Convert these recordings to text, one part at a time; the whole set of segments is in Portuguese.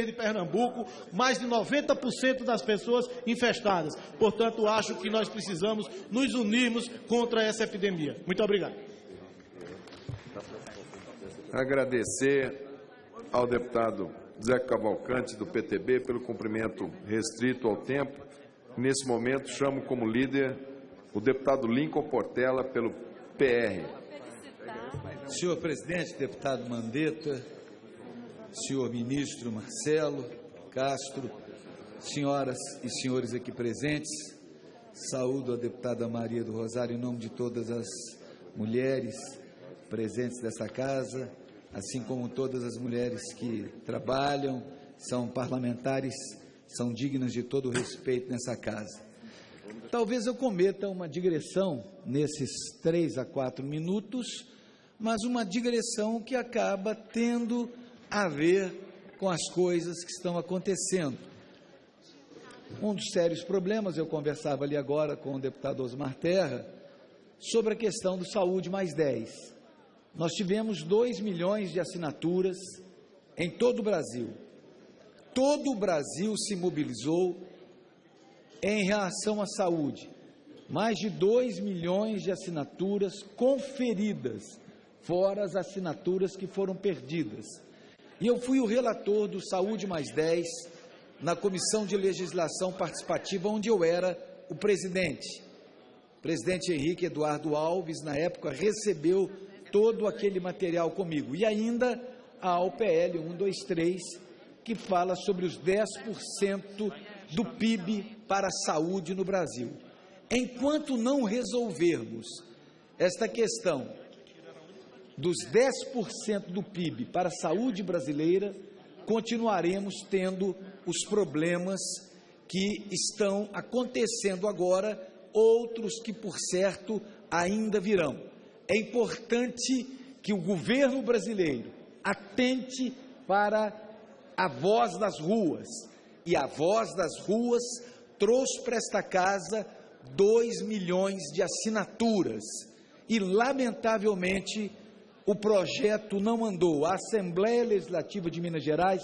Verde, Pernambuco, mais de 90% das pessoas infestadas. Portanto, acho que nós precisamos nos unirmos contra essa epidemia. Muito obrigado. Agradecer ao deputado Zé Cavalcante, do PTB, pelo cumprimento restrito ao tempo. Nesse momento, chamo como líder o deputado Lincoln Portela, pelo PR. Senhor presidente, deputado Mandetta, senhor ministro Marcelo Castro, senhoras e senhores aqui presentes, saúdo a deputada Maria do Rosário em nome de todas as mulheres presentes dessa casa, assim como todas as mulheres que trabalham, são parlamentares, são dignas de todo o respeito nessa casa. Talvez eu cometa uma digressão nesses três a quatro minutos, mas uma digressão que acaba tendo a ver com as coisas que estão acontecendo. Um dos sérios problemas, eu conversava ali agora com o deputado Osmar Terra, sobre a questão do Saúde Mais 10. Nós tivemos 2 milhões de assinaturas em todo o Brasil. Todo o Brasil se mobilizou em relação à saúde. Mais de 2 milhões de assinaturas conferidas, fora as assinaturas que foram perdidas. E eu fui o relator do Saúde Mais 10 na Comissão de Legislação Participativa, onde eu era o presidente. O presidente Henrique Eduardo Alves, na época, recebeu todo aquele material comigo. E ainda a OPL 123, que fala sobre os 10% do PIB para a saúde no Brasil. Enquanto não resolvermos esta questão dos 10% do PIB para a saúde brasileira, continuaremos tendo os problemas que estão acontecendo agora, outros que, por certo, ainda virão. É importante que o governo brasileiro atente para a voz das ruas, e a voz das ruas trouxe para esta casa 2 milhões de assinaturas. E, lamentavelmente, o projeto não andou. A Assembleia Legislativa de Minas Gerais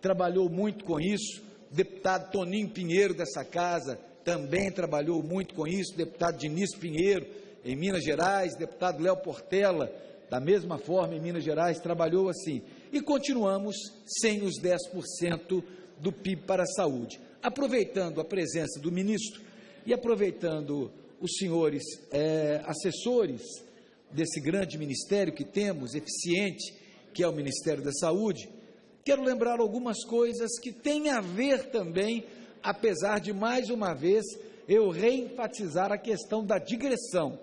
trabalhou muito com isso. Deputado Toninho Pinheiro dessa casa também trabalhou muito com isso. Deputado Diniz Pinheiro, em Minas Gerais. Deputado Léo Portela, da mesma forma, em Minas Gerais, trabalhou assim. E continuamos sem os 10% do PIB para a saúde. Aproveitando a presença do ministro e aproveitando os senhores é, assessores desse grande ministério que temos, eficiente, que é o Ministério da Saúde, quero lembrar algumas coisas que têm a ver também, apesar de mais uma vez eu reenfatizar a questão da digressão,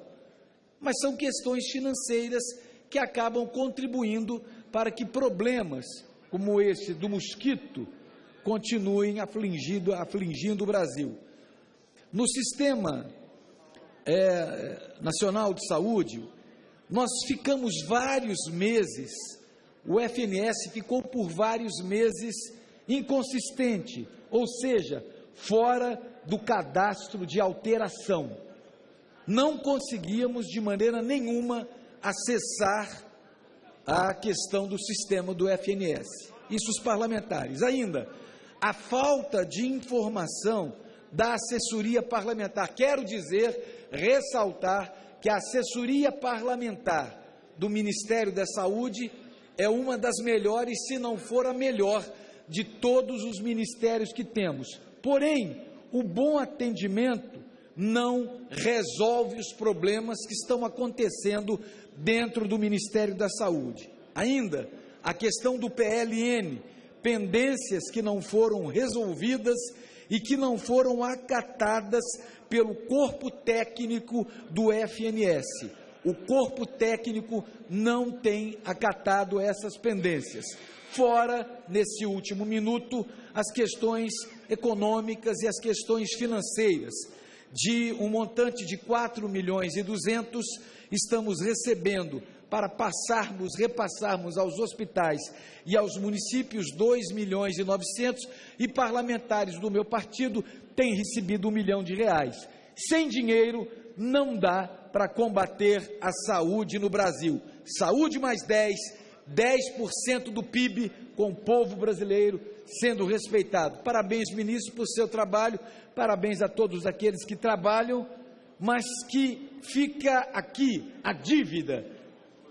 mas são questões financeiras que acabam contribuindo para que problemas como esse do mosquito continuem afligindo, afligindo o Brasil. No Sistema é, Nacional de Saúde, nós ficamos vários meses, o FNS ficou por vários meses inconsistente, ou seja, fora do cadastro de alteração. Não conseguíamos de maneira nenhuma acessar a questão do sistema do FNS. Isso os parlamentares. Ainda, a falta de informação da assessoria parlamentar. Quero dizer, ressaltar, que a assessoria parlamentar do Ministério da Saúde é uma das melhores, se não for a melhor, de todos os ministérios que temos. Porém, o bom atendimento não resolve os problemas que estão acontecendo dentro do Ministério da Saúde. Ainda, a questão do PLN, pendências que não foram resolvidas e que não foram acatadas pelo corpo técnico do FNS. O corpo técnico não tem acatado essas pendências. Fora, nesse último minuto, as questões econômicas e as questões financeiras. De um montante de 4 milhões e 200, estamos recebendo para passarmos, repassarmos aos hospitais e aos municípios 2 milhões e 900 e parlamentares do meu partido têm recebido um milhão de reais. Sem dinheiro não dá para combater a saúde no Brasil. Saúde mais 10, 10% do PIB com o povo brasileiro sendo respeitado. Parabéns, ministro, por seu trabalho, parabéns a todos aqueles que trabalham, mas que fica aqui a dívida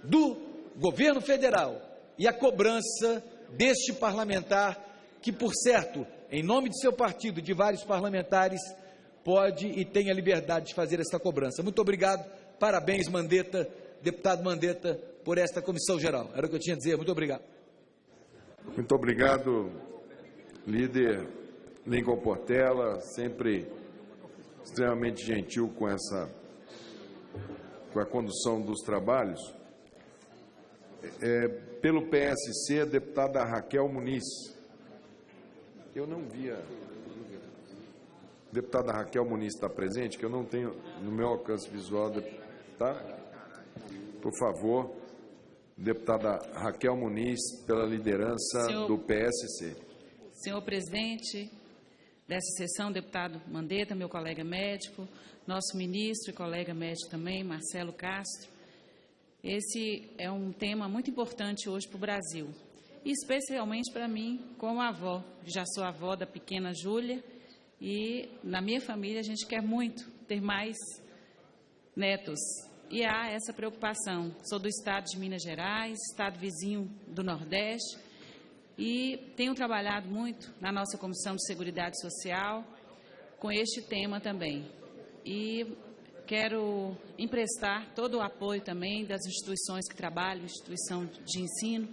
do governo federal e a cobrança deste parlamentar, que, por certo, em nome de seu partido, de vários parlamentares, pode e tem a liberdade de fazer essa cobrança. Muito obrigado, parabéns, Mandetta, deputado Mandetta, por esta comissão geral. Era o que eu tinha a dizer. Muito obrigado. Muito obrigado, líder Lincoln Portela, sempre extremamente gentil com essa com a condução dos trabalhos. É, pelo PSC, a deputada Raquel Muniz. Eu não via. Deputada Raquel Muniz está presente, que eu não tenho no meu alcance visual, tá? Por favor, deputada Raquel Muniz, pela liderança Senhor, do PSC. Senhor presidente dessa sessão, deputado Mandetta, meu colega médico, nosso ministro e colega médico também, Marcelo Castro, esse é um tema muito importante hoje para o Brasil, e especialmente para mim, como avó. Já sou avó da pequena Júlia e na minha família a gente quer muito ter mais netos. E há essa preocupação. Sou do estado de Minas Gerais, estado vizinho do Nordeste, e tenho trabalhado muito na nossa Comissão de Seguridade Social com este tema também. E Quero emprestar todo o apoio também das instituições que trabalham, instituição de ensino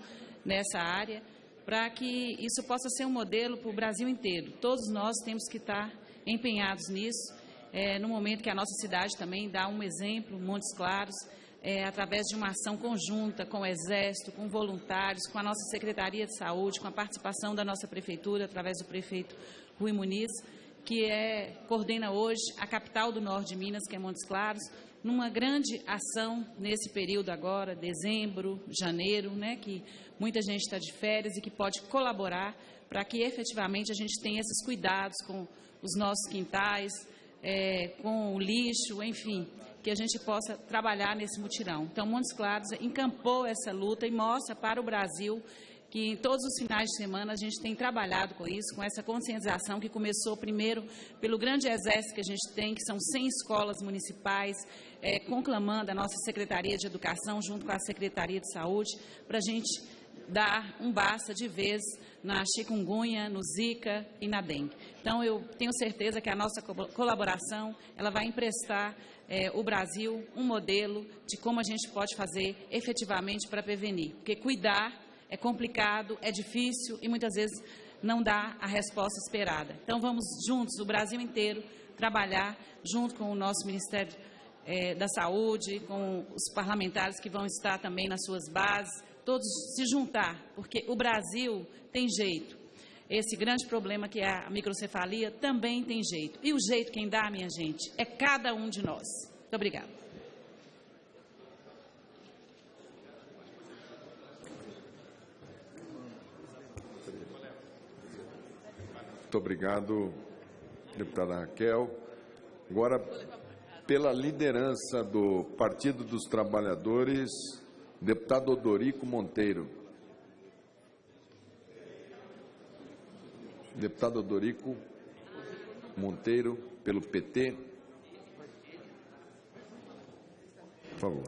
nessa área, para que isso possa ser um modelo para o Brasil inteiro. Todos nós temos que estar empenhados nisso, é, no momento que a nossa cidade também dá um exemplo, Montes Claros, é, através de uma ação conjunta com o Exército, com voluntários, com a nossa Secretaria de Saúde, com a participação da nossa Prefeitura, através do prefeito Rui Muniz, que é, coordena hoje a capital do norte de Minas, que é Montes Claros, numa grande ação nesse período agora, dezembro, janeiro, né, que muita gente está de férias e que pode colaborar para que efetivamente a gente tenha esses cuidados com os nossos quintais, é, com o lixo, enfim, que a gente possa trabalhar nesse mutirão. Então, Montes Claros encampou essa luta e mostra para o Brasil em todos os finais de semana a gente tem trabalhado com isso, com essa conscientização que começou primeiro pelo grande exército que a gente tem, que são 100 escolas municipais, é, conclamando a nossa Secretaria de Educação junto com a Secretaria de Saúde, para a gente dar um basta de vez na chikungunya, no zika e na dengue. Então, eu tenho certeza que a nossa colaboração ela vai emprestar é, o Brasil um modelo de como a gente pode fazer efetivamente para prevenir. Porque cuidar é complicado, é difícil e muitas vezes não dá a resposta esperada. Então, vamos juntos, o Brasil inteiro, trabalhar junto com o nosso Ministério é, da Saúde, com os parlamentares que vão estar também nas suas bases, todos se juntar, porque o Brasil tem jeito. Esse grande problema que é a microcefalia também tem jeito. E o jeito quem dá, minha gente, é cada um de nós. Muito obrigada. Obrigado, deputada Raquel. Agora, pela liderança do Partido dos Trabalhadores, deputado Odorico Monteiro. Deputado Odorico Monteiro, pelo PT. Por favor.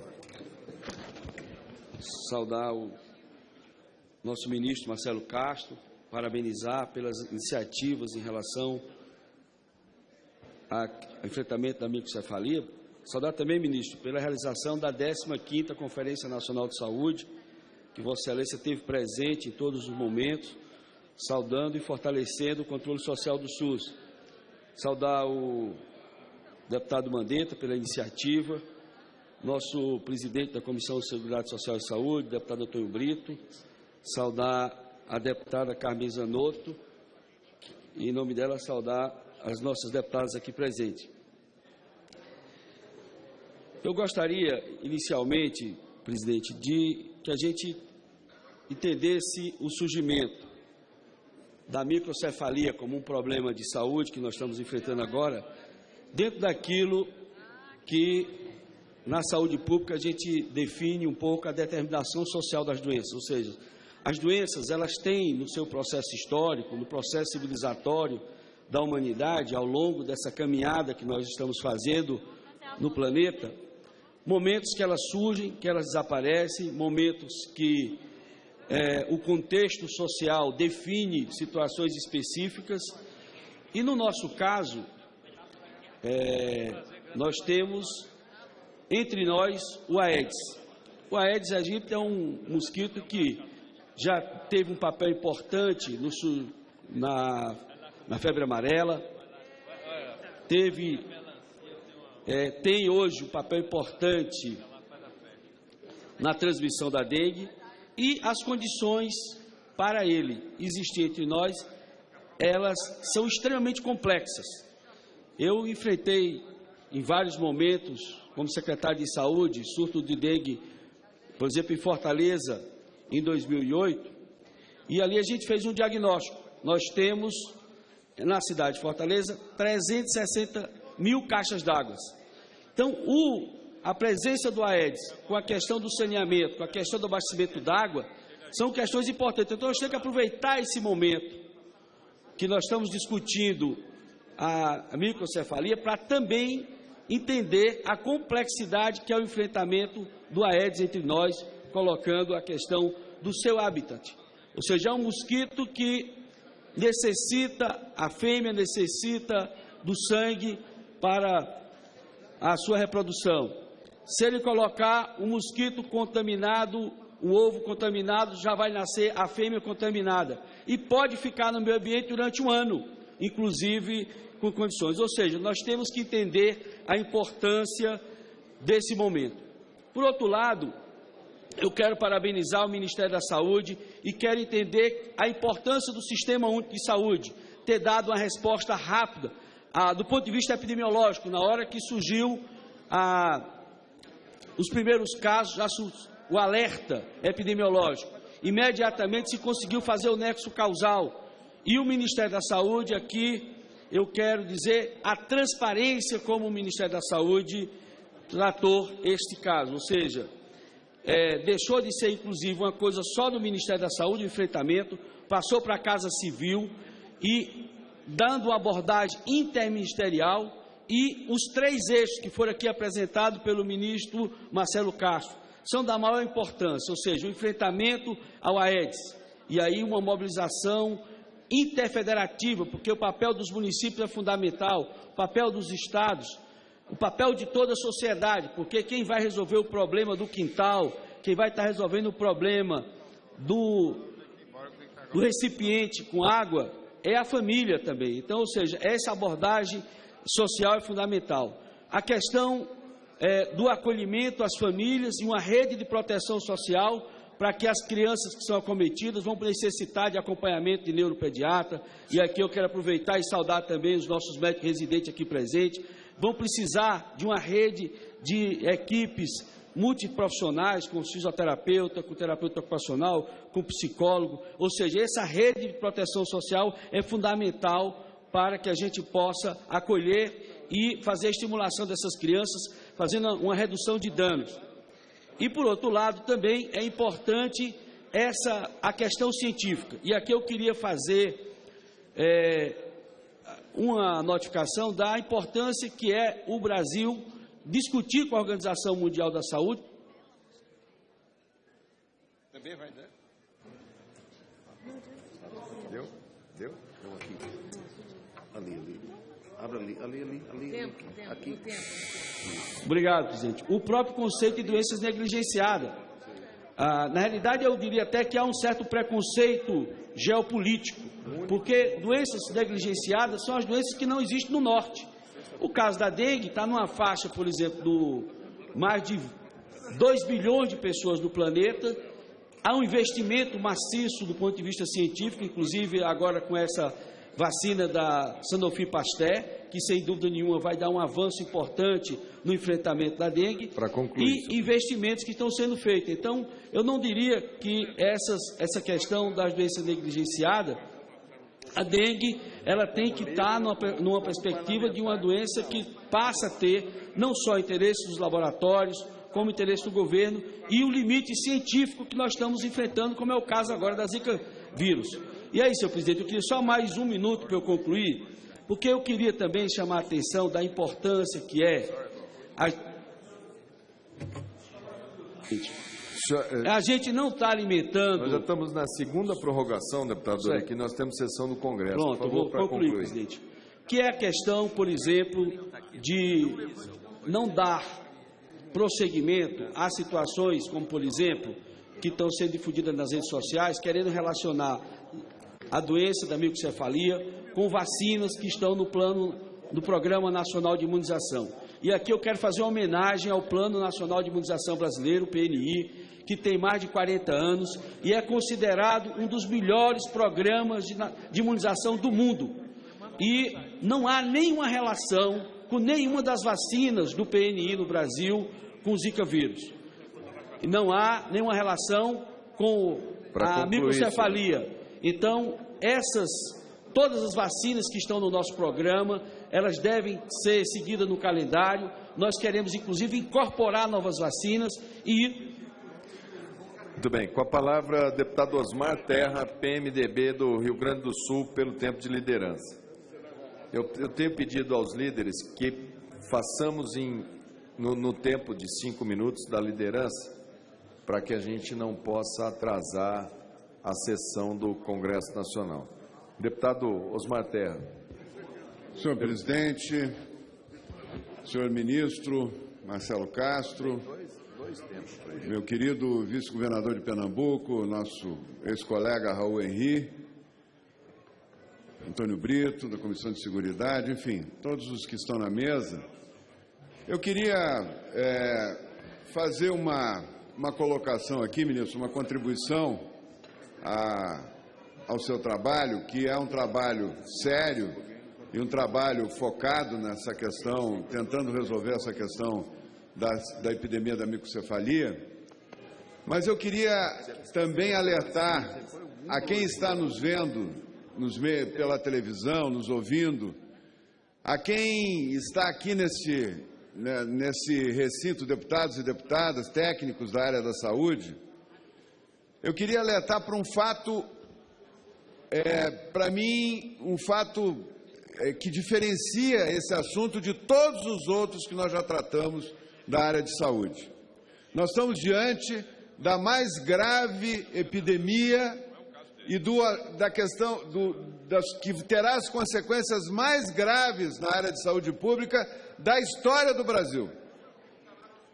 Saudar o nosso ministro Marcelo Castro, parabenizar pelas iniciativas em relação ao enfrentamento da microcefalia. Saudar também, ministro, pela realização da 15ª Conferência Nacional de Saúde, que Vossa Excelência teve presente em todos os momentos, saudando e fortalecendo o controle social do SUS. Saudar o deputado Mandetta pela iniciativa, nosso presidente da Comissão de Seguridade Social e Saúde, deputado Antônio Brito, saudar a deputada Carmen Zanotto e, em nome dela, saudar as nossas deputadas aqui presentes. Eu gostaria, inicialmente, presidente, de que a gente entendesse o surgimento da microcefalia como um problema de saúde que nós estamos enfrentando agora, dentro daquilo que na saúde pública, a gente define um pouco a determinação social das doenças, ou seja, as doenças, elas têm no seu processo histórico, no processo civilizatório da humanidade, ao longo dessa caminhada que nós estamos fazendo no planeta, momentos que elas surgem, que elas desaparecem, momentos que é, o contexto social define situações específicas, e no nosso caso, é, nós temos entre nós o Aedes. O Aedes aegypti é um mosquito que já teve um papel importante no, na, na febre amarela, teve, é, tem hoje um papel importante na transmissão da dengue e as condições para ele existir entre nós, elas são extremamente complexas. Eu enfrentei em vários momentos, como secretário de saúde, surto de dengue, por exemplo, em Fortaleza, em 2008, e ali a gente fez um diagnóstico. Nós temos, na cidade de Fortaleza, 360 mil caixas d'água. Então, o, a presença do Aedes, com a questão do saneamento, com a questão do abastecimento d'água, são questões importantes. Então, nós temos que aproveitar esse momento que nós estamos discutindo a, microcefalia para também entender a complexidade que é o enfrentamento do Aedes entre nós, colocando a questão do seu habitat. Ou seja, é um mosquito que necessita, a fêmea necessita do sangue para a sua reprodução. Se ele colocar um mosquito contaminado, um ovo contaminado, já vai nascer a fêmea contaminada. E pode ficar no meio ambiente durante um ano, inclusive com condições. Ou seja, nós temos que entender a importância desse momento. Por outro lado, eu quero parabenizar o Ministério da Saúde e quero entender a importância do Sistema Único de Saúde, ter dado uma resposta rápida ah, do ponto de vista epidemiológico, na hora que surgiu ah, os primeiros casos, já o alerta epidemiológico. Imediatamente se conseguiu fazer o nexo causal. E o Ministério da Saúde aqui, eu quero dizer, a transparência como o Ministério da Saúde tratou este caso, ou seja, é, deixou de ser, inclusive, uma coisa só do Ministério da Saúde, enfrentamento, passou para a Casa Civil e dando abordagem interministerial e os três eixos que foram aqui apresentados pelo ministro Marcelo Castro são da maior importância, ou seja, o enfrentamento ao Aedes e aí uma mobilização interfederativa, porque o papel dos municípios é fundamental, o papel dos estados, o papel de toda a sociedade, porque quem vai resolver o problema do quintal, quem vai estar resolvendo o problema do, do recipiente com água, é a família também. Então, ou seja, essa abordagem social é fundamental. A questão é, do acolhimento às famílias e uma rede de proteção social para que as crianças que são acometidas vão necessitar de acompanhamento de neuropediatra. E aqui eu quero aproveitar e saudar também os nossos médicos residentes aqui presentes, vão precisar de uma rede de equipes multiprofissionais, com fisioterapeuta, com terapeuta ocupacional, com psicólogo, ou seja, essa rede de proteção social é fundamental para que a gente possa acolher e fazer a estimulação dessas crianças, fazendo uma redução de danos. E por outro lado, também é importante essa a questão científica. E aqui eu queria fazer é, uma notificação da importância que é o Brasil discutir com a Organização Mundial da Saúde. Também vai, né? Deu? Deu? Deu aqui. Ali, ali. Abra ali, ali, ali, ali. Tempo, tempo, aqui. Tempo. Obrigado, presidente. O próprio conceito de doenças negligenciadas. Ah, na realidade, eu diria até que há um certo preconceito geopolítico, porque doenças negligenciadas são as doenças que não existem no norte. O caso da dengue está numa faixa, por exemplo, do mais de 2 bilhões de pessoas no planeta. Há um investimento maciço do ponto de vista científico, inclusive agora com essa vacina da Sanofi Pasteur, que sem dúvida nenhuma vai dar um avanço importante no enfrentamento da dengue. E investimentos que estão sendo feitos. Então, eu não diria que essas, essa questão das doenças negligenciadas A dengue, ela tem que estar numa, numa perspectiva de uma doença que passa a ter não só interesse dos laboratórios, como interesse do governo e o limite científico que nós estamos enfrentando, como é o caso agora da Zika vírus. E aí, senhor presidente, eu queria só mais um minuto para eu concluir, porque eu queria também chamar a atenção da importância que é a, Senhor, a gente não está alimentando. Nós já estamos na segunda prorrogação, deputado Certo. aqui nós temos sessão do Congresso. Pronto, favor, vou concluir, concluir. presidente. Que é a questão, por exemplo, de não dar prosseguimento a situações como, por exemplo, que estão sendo difundidas nas redes sociais, querendo relacionar a doença da microcefalia com vacinas que estão no plano do Programa Nacional de Imunização. E aqui eu quero fazer uma homenagem ao Plano Nacional de Imunização Brasileiro, PNI, que tem mais de 40 anos e é considerado um dos melhores programas de, de imunização do mundo. E não há nenhuma relação com nenhuma das vacinas do PNI no Brasil com o Zika vírus. E não há nenhuma relação com Pra a microcefalia. Então, essas, todas as vacinas que estão no nosso programa, elas devem ser seguidas no calendário. Nós queremos, inclusive, incorporar novas vacinas e Muito bem. Com a palavra, deputado Osmar Terra, PMDB do Rio Grande do Sul, pelo tempo de liderança. Eu, eu tenho pedido aos líderes que façamos em, no, no tempo de cinco minutos da liderança, para que a gente não possa atrasar a sessão do Congresso Nacional. Deputado Osmar Terra. Senhor presidente, senhor ministro Marcelo Castro, meu querido vice-governador de Pernambuco, nosso ex-colega Raul Henri, Antônio Brito, da Comissão de Seguridade, enfim, todos os que estão na mesa, eu queria é, fazer uma, uma colocação aqui, ministro, uma contribuição a, ao seu trabalho, que é um trabalho sério e um trabalho focado nessa questão, tentando resolver essa questão da, da epidemia da microcefalia. Mas eu queria também alertar a quem está nos vendo nos pela televisão, nos ouvindo, a quem está aqui nesse, né, nesse recinto, deputados e deputadas, técnicos da área da saúde, eu queria alertar para um fato, é, para mim, um fato é, que diferencia esse assunto de todos os outros que nós já tratamos da área de saúde. Nós estamos diante da mais grave epidemia e do, da questão do, das, que terá as consequências mais graves na área de saúde pública da história do Brasil.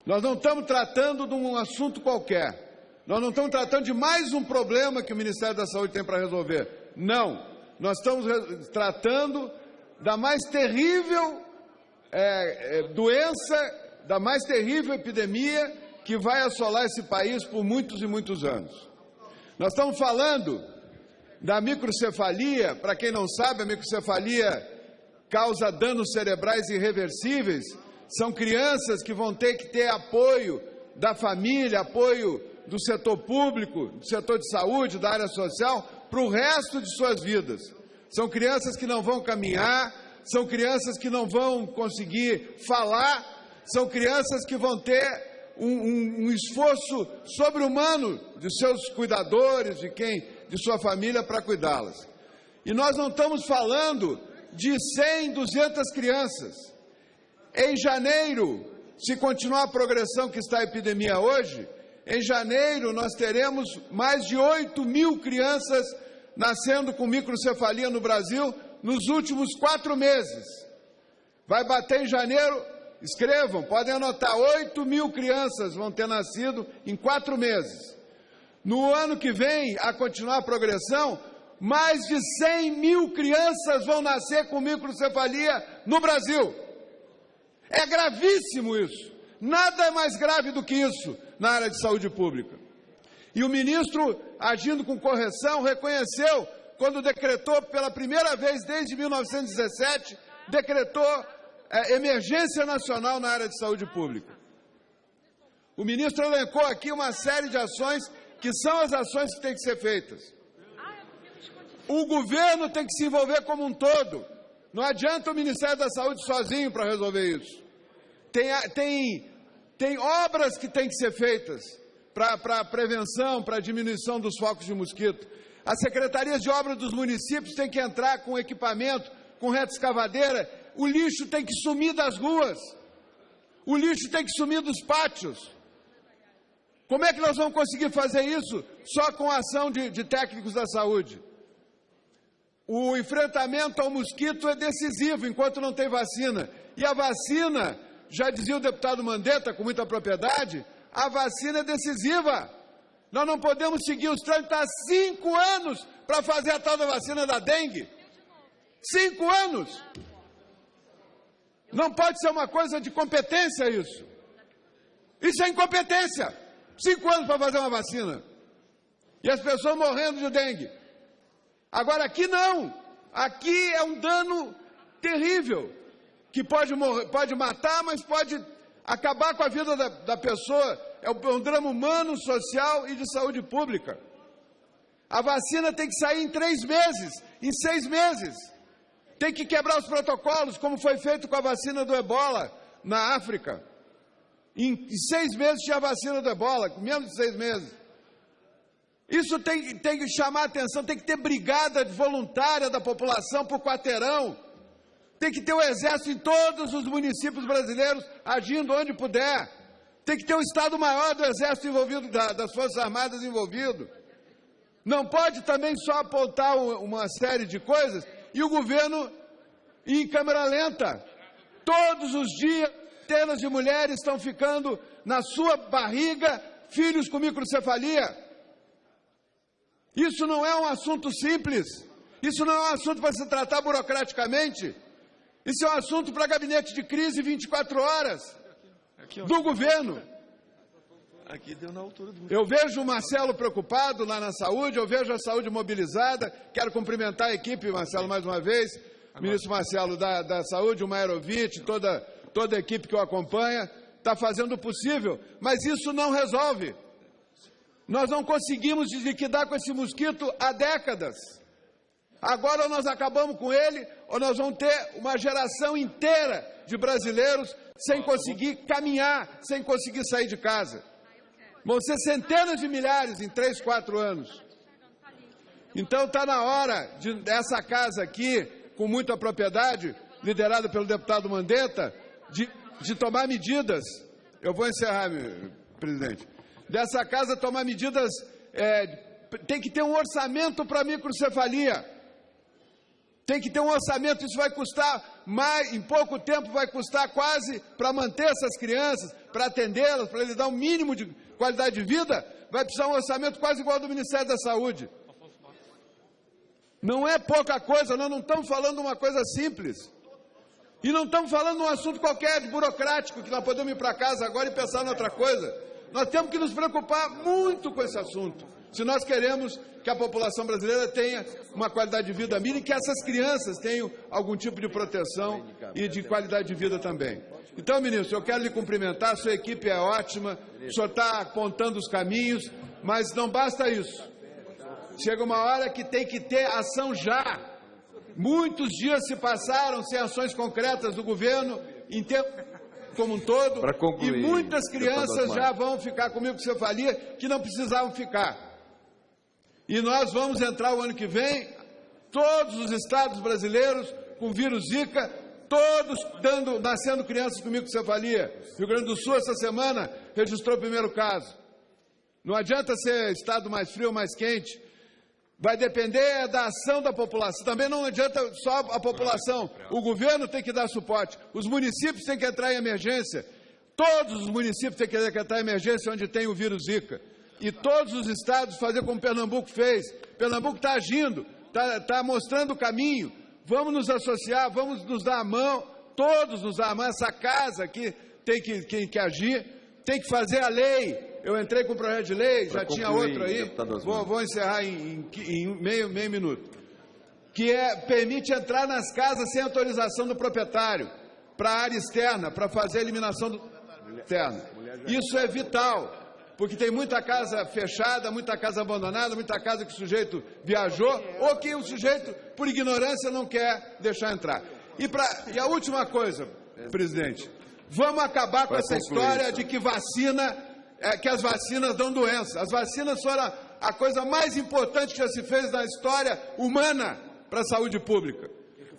Nós não estamos tratando de um assunto qualquer. Nós não estamos tratando de mais um problema que o Ministério da Saúde tem para resolver. Não. Nós estamos tratando da mais terrível é, é, doença, da mais terrível epidemia que vai assolar esse país por muitos e muitos anos. Nós estamos falando da microcefalia, para quem não sabe, a microcefalia causa danos cerebrais irreversíveis. São crianças que vão ter que ter apoio da família, apoio do setor público, do setor de saúde, da área social, para o resto de suas vidas. São crianças que não vão caminhar, são crianças que não vão conseguir falar, são crianças que vão ter um, um- um esforço sobre-humano de seus cuidadores, de quem, de sua família, para cuidá-las. E nós não estamos falando de 100, 200 crianças. Em janeiro, se continuar a progressão que está a epidemia hoje, em janeiro nós teremos mais de 8 mil crianças nascendo com microcefalia no Brasil nos últimos quatro meses. Vai bater em janeiro, escrevam, podem anotar, 8 mil crianças vão ter nascido em quatro meses. No ano que vem, a continuar a progressão, mais de 100 mil crianças vão nascer com microcefalia no Brasil. É gravíssimo isso. Nada é mais grave do que isso na área de saúde pública. E o ministro, agindo com correção, reconheceu, quando decretou pela primeira vez desde 1917, decretou eh, emergência nacional na área de saúde pública. O ministro elencou aqui uma série de ações que são as ações que têm que ser feitas. O governo tem que se envolver como um todo. Não adianta o Ministério da Saúde sozinho para resolver isso. Tem, tem, tem obras que têm que ser feitas para a prevenção, para a diminuição dos focos de mosquito. As secretarias de obras dos municípios têm que entrar com equipamento, com reta escavadeira. O lixo tem que sumir das ruas. O lixo tem que sumir dos pátios. Como é que nós vamos conseguir fazer isso? Só com a ação de, de técnicos da saúde. O enfrentamento ao mosquito é decisivo enquanto não tem vacina. E a vacina, já dizia o deputado Mandetta com muita propriedade, a vacina é decisiva. Nós não podemos seguir os trâmites há cinco anos para fazer a tal da vacina da dengue. Cinco anos. Não pode ser uma coisa de competência isso. Isso é incompetência. Cinco anos para fazer uma vacina. E as pessoas morrendo de dengue. Agora aqui não. Aqui é um dano terrível. Que pode, morrer, pode matar, mas pode acabar com a vida da, da pessoa. É um, é um drama humano, social e de saúde pública. A vacina tem que sair em três meses, em seis meses. Tem que quebrar os protocolos, como foi feito com a vacina do ebola na África. Em seis meses tinha a vacina do ebola, menos de seis meses. Isso tem, tem que chamar atenção, tem que ter brigada voluntária da população por quarteirão. Tem que ter o exército em todos os municípios brasileiros agindo onde puder. Tem que ter o Estado maior do exército envolvido, da, das Forças Armadas envolvido. Não pode também só apontar uma série de coisas e o governo ir em câmera lenta. Todos os dias centenas de mulheres estão ficando na sua barriga, filhos com microcefalia. Isso não é um assunto simples. Isso não é um assunto para se tratar burocraticamente. Isso é um assunto para gabinete de crise 24 horas do governo. Eu vejo o Marcelo preocupado lá na saúde, eu vejo a saúde mobilizada. Quero cumprimentar a equipe, Marcelo, mais uma vez. Ministro Marcelo da, da Saúde, o Maerovic, toda toda a equipe que o acompanha, está fazendo o possível, mas isso não resolve. Nós não conseguimos liquidar com esse mosquito há décadas. Agora nós acabamos com ele, ou nós vamos ter uma geração inteira de brasileiros sem conseguir caminhar, sem conseguir sair de casa. Vão ser centenas de milhares em três, quatro anos. Então está na hora de dessa casa aqui, com muita propriedade, liderada pelo deputado Mandetta, de, de tomar medidas. Eu vou encerrar, presidente. Dessa casa tomar medidas. É, tem que ter um orçamento para microcefalia. Tem que ter um orçamento, isso vai custar mais, em pouco tempo vai custar quase para manter essas crianças, para atendê-las, para lhes dar um mínimo de qualidade de vida, vai precisar um orçamento quase igual ao do Ministério da Saúde. Não é pouca coisa, nós não estamos falando uma coisa simples. E não estamos falando um assunto qualquer, de burocrático, que nós podemos ir para casa agora e pensar em outra coisa. Nós temos que nos preocupar muito com esse assunto. Se nós queremos que a população brasileira tenha uma qualidade de vida mínima e que essas crianças tenham algum tipo de proteção e de qualidade de vida também. Então, ministro, eu quero lhe cumprimentar, sua equipe é ótima, o senhor está apontando os caminhos, mas não basta isso. Chega uma hora que tem que ter ação já. Muitos dias se passaram sem ações concretas do governo em tempo como um todo, concluir, e muitas crianças já vão ficar comigo com cefalia que não precisavam ficar. E nós vamos entrar o ano que vem, todos os estados brasileiros com vírus Zika, todos dando, nascendo crianças com microcefalia. Rio Grande do Sul, essa semana, registrou o primeiro caso. Não adianta ser estado mais frio ou mais quente, Vai depender da ação da população. Também não adianta só a população. O governo tem que dar suporte. Os municípios têm que entrar em emergência. Todos os municípios têm que em emergência onde tem o vírus Zika. E todos os estados fazer como Pernambuco fez. Pernambuco está agindo, está tá mostrando o caminho. Vamos nos associar, vamos nos dar a mão, todos nos dar a mão. Essa casa aqui tem que, tem que agir, tem que fazer a lei, eu entrei com o projeto de lei, pra já tinha outro aí, vou, vou, encerrar em, em, em, meio, meio minuto, que é, permite entrar nas casas sem autorização do proprietário, para a área externa, para fazer a eliminação do externo. Isso é vital. porque tem muita casa fechada, muita casa abandonada, muita casa que o sujeito viajou ou que o sujeito, por ignorância, não quer deixar entrar. E, pra, e a última coisa, presidente, vamos acabar com essa história de que vacina, é, que as vacinas dão doença. As vacinas foram a coisa mais importante que já se fez na história humana para a saúde pública.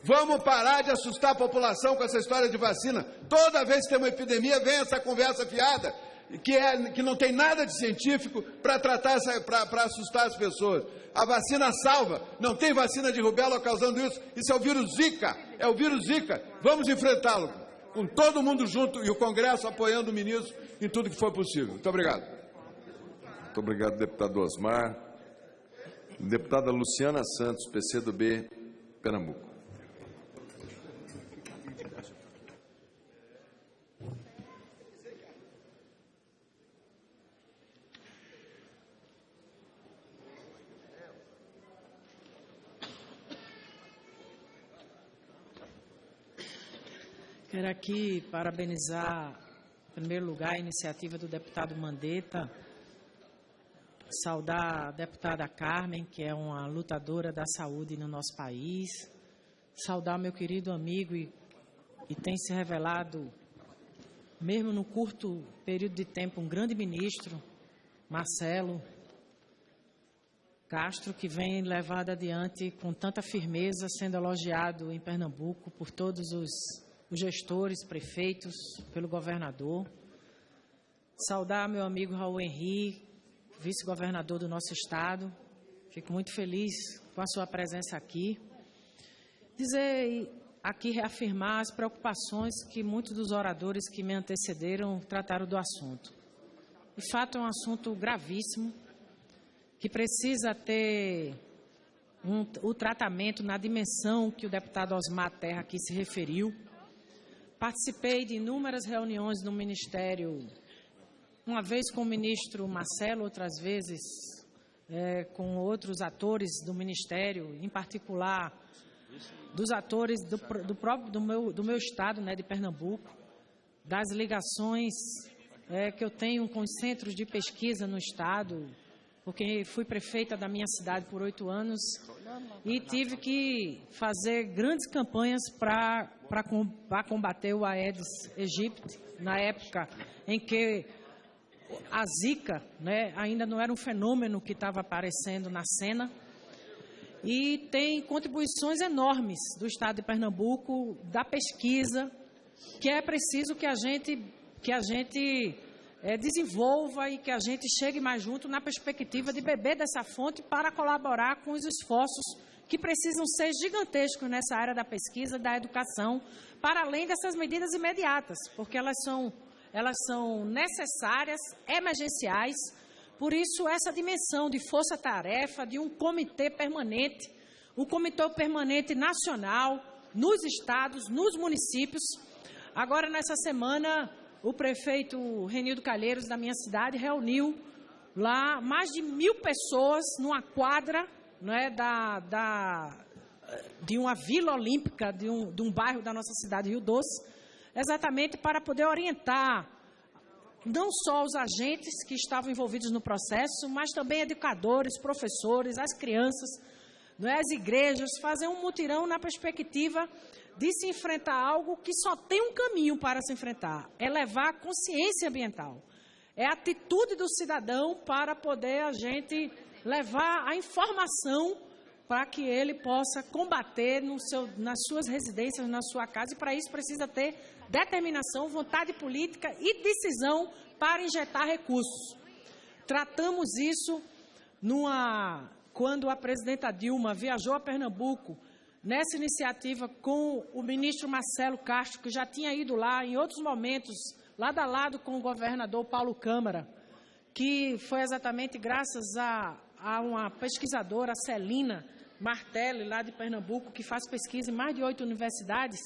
Vamos parar de assustar a população com essa história de vacina. Toda vez que tem uma epidemia, vem essa conversa fiada, que, é, que não tem nada de científico para tratar, para assustar as pessoas. A vacina salva. Não tem vacina de rubéola causando isso. Isso é o vírus Zika. É o vírus Zika. Vamos enfrentá-lo. Com todo mundo junto e o Congresso apoiando o ministro em tudo que for possível. Muito obrigado. Muito obrigado, deputado Osmar. Deputada Luciana Santos, PCdoB, Pernambuco. Aqui parabenizar, em primeiro lugar, a iniciativa do deputado Mandetta, saudar a deputada Carmen, que é uma lutadora da saúde no nosso país, saudar meu querido amigo e, e tem se revelado, mesmo no curto período de tempo, um grande ministro, Marcelo Castro, que vem levado adiante com tanta firmeza, sendo elogiado em Pernambuco por todos os os gestores, prefeitos, pelo governador. Saudar meu amigo Raul Henri, vice-governador do nosso estado. Fico muito feliz com a sua presença aqui. Dizer aqui, reafirmar as preocupações que muitos dos oradores que me antecederam trataram do assunto. De fato, é um assunto gravíssimo, que precisa ter um, o tratamento na dimensão que o deputado Osmar Terra aqui se referiu Participei de inúmeras reuniões no Ministério, uma vez com o ministro Marcelo, outras vezes é, com outros atores do Ministério, em particular dos atores do, do próprio do meu, do meu estado, né, de Pernambuco, das ligações é, que eu tenho com os centros de pesquisa no estado, porque fui prefeita da minha cidade por oito anos e tive que fazer grandes campanhas para combater o Aedes aegypti, na época em que a Zika né, ainda não era um fenômeno que estava aparecendo na cena. E tem contribuições enormes do Estado de Pernambuco, da pesquisa, que é preciso que a gente, que a gente é, desenvolva e que a gente chegue mais junto na perspectiva de beber dessa fonte para colaborar com os esforços que precisam ser gigantescos nessa área da pesquisa, da educação, para além dessas medidas imediatas, porque elas são, elas são necessárias, emergenciais. Por isso, essa dimensão de força-tarefa, de um comitê permanente, um comitê permanente nacional, nos estados, nos municípios. Agora, nessa semana, o prefeito Renildo Calheiros, da minha cidade, reuniu lá mais de mil pessoas numa quadra é, da, da, de uma vila olímpica, de um, de um bairro da nossa cidade, Rio Doce, exatamente para poder orientar não só os agentes que estavam envolvidos no processo, mas também educadores, professores, as crianças, não é, as igrejas, fazer um mutirão na perspectiva de se enfrentar algo que só tem um caminho para se enfrentar, é levar a consciência ambiental. É a atitude do cidadão para poder a gente levar a informação para que ele possa combater seu, nas suas residências, na sua casa, e para isso precisa ter determinação, vontade política e decisão para injetar recursos. Tratamos isso numa, quando a presidenta Dilma viajou a Pernambuco nessa iniciativa com o ministro Marcelo Castro, que já tinha ido lá em outros momentos, lado a lado com o governador Paulo Câmara, que foi exatamente graças a, a uma pesquisadora, a Celina Martelli, lá de Pernambuco, que faz pesquisa em mais de oito universidades,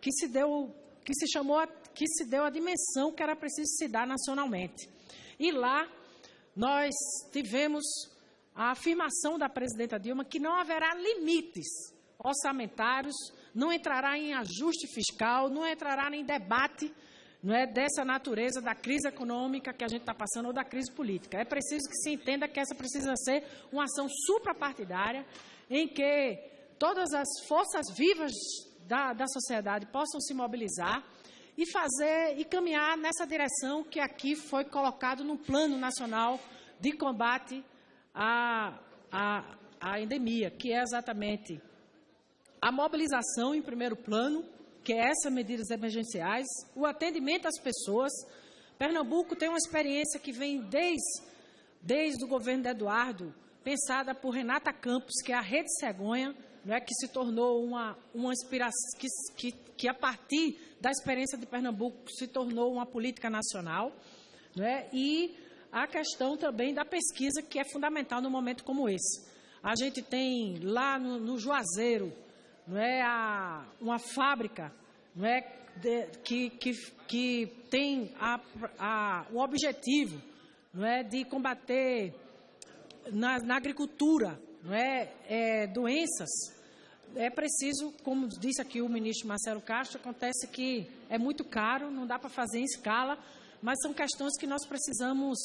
que se deu, que se chamou, que se deu a dimensão que era preciso se dar nacionalmente. E lá nós tivemos a afirmação da presidenta Dilma que não haverá limites orçamentários, não entrará em ajuste fiscal, não entrará em debate não é dessa natureza da crise econômica que a gente está passando ou da crise política. É preciso que se entenda que essa precisa ser uma ação suprapartidária em que todas as forças vivas da, da sociedade possam se mobilizar e fazer e caminhar nessa direção que aqui foi colocado no Plano Nacional de Combate à, à, à endemia, que é exatamente a mobilização em primeiro plano, que é essas medidas emergenciais, o atendimento às pessoas. Pernambuco tem uma experiência que vem desde, desde o governo de Eduardo, pensada por Renata Campos, que é a Rede Cegonha, não é, que se tornou uma, uma inspiração, que, que, que a partir da experiência de Pernambuco se tornou uma política nacional, não é, e a questão também da pesquisa, que é fundamental num momento como esse. A gente tem lá no, no Juazeiro não é, a, uma fábrica não é, de, que, que, que tem a, a, o objetivo não é, de combater na, na agricultura não é, é, doenças, é preciso, como disse aqui o ministro Marcelo Castro, acontece que é muito caro, não dá para fazer em escala, mas são questões que nós precisamos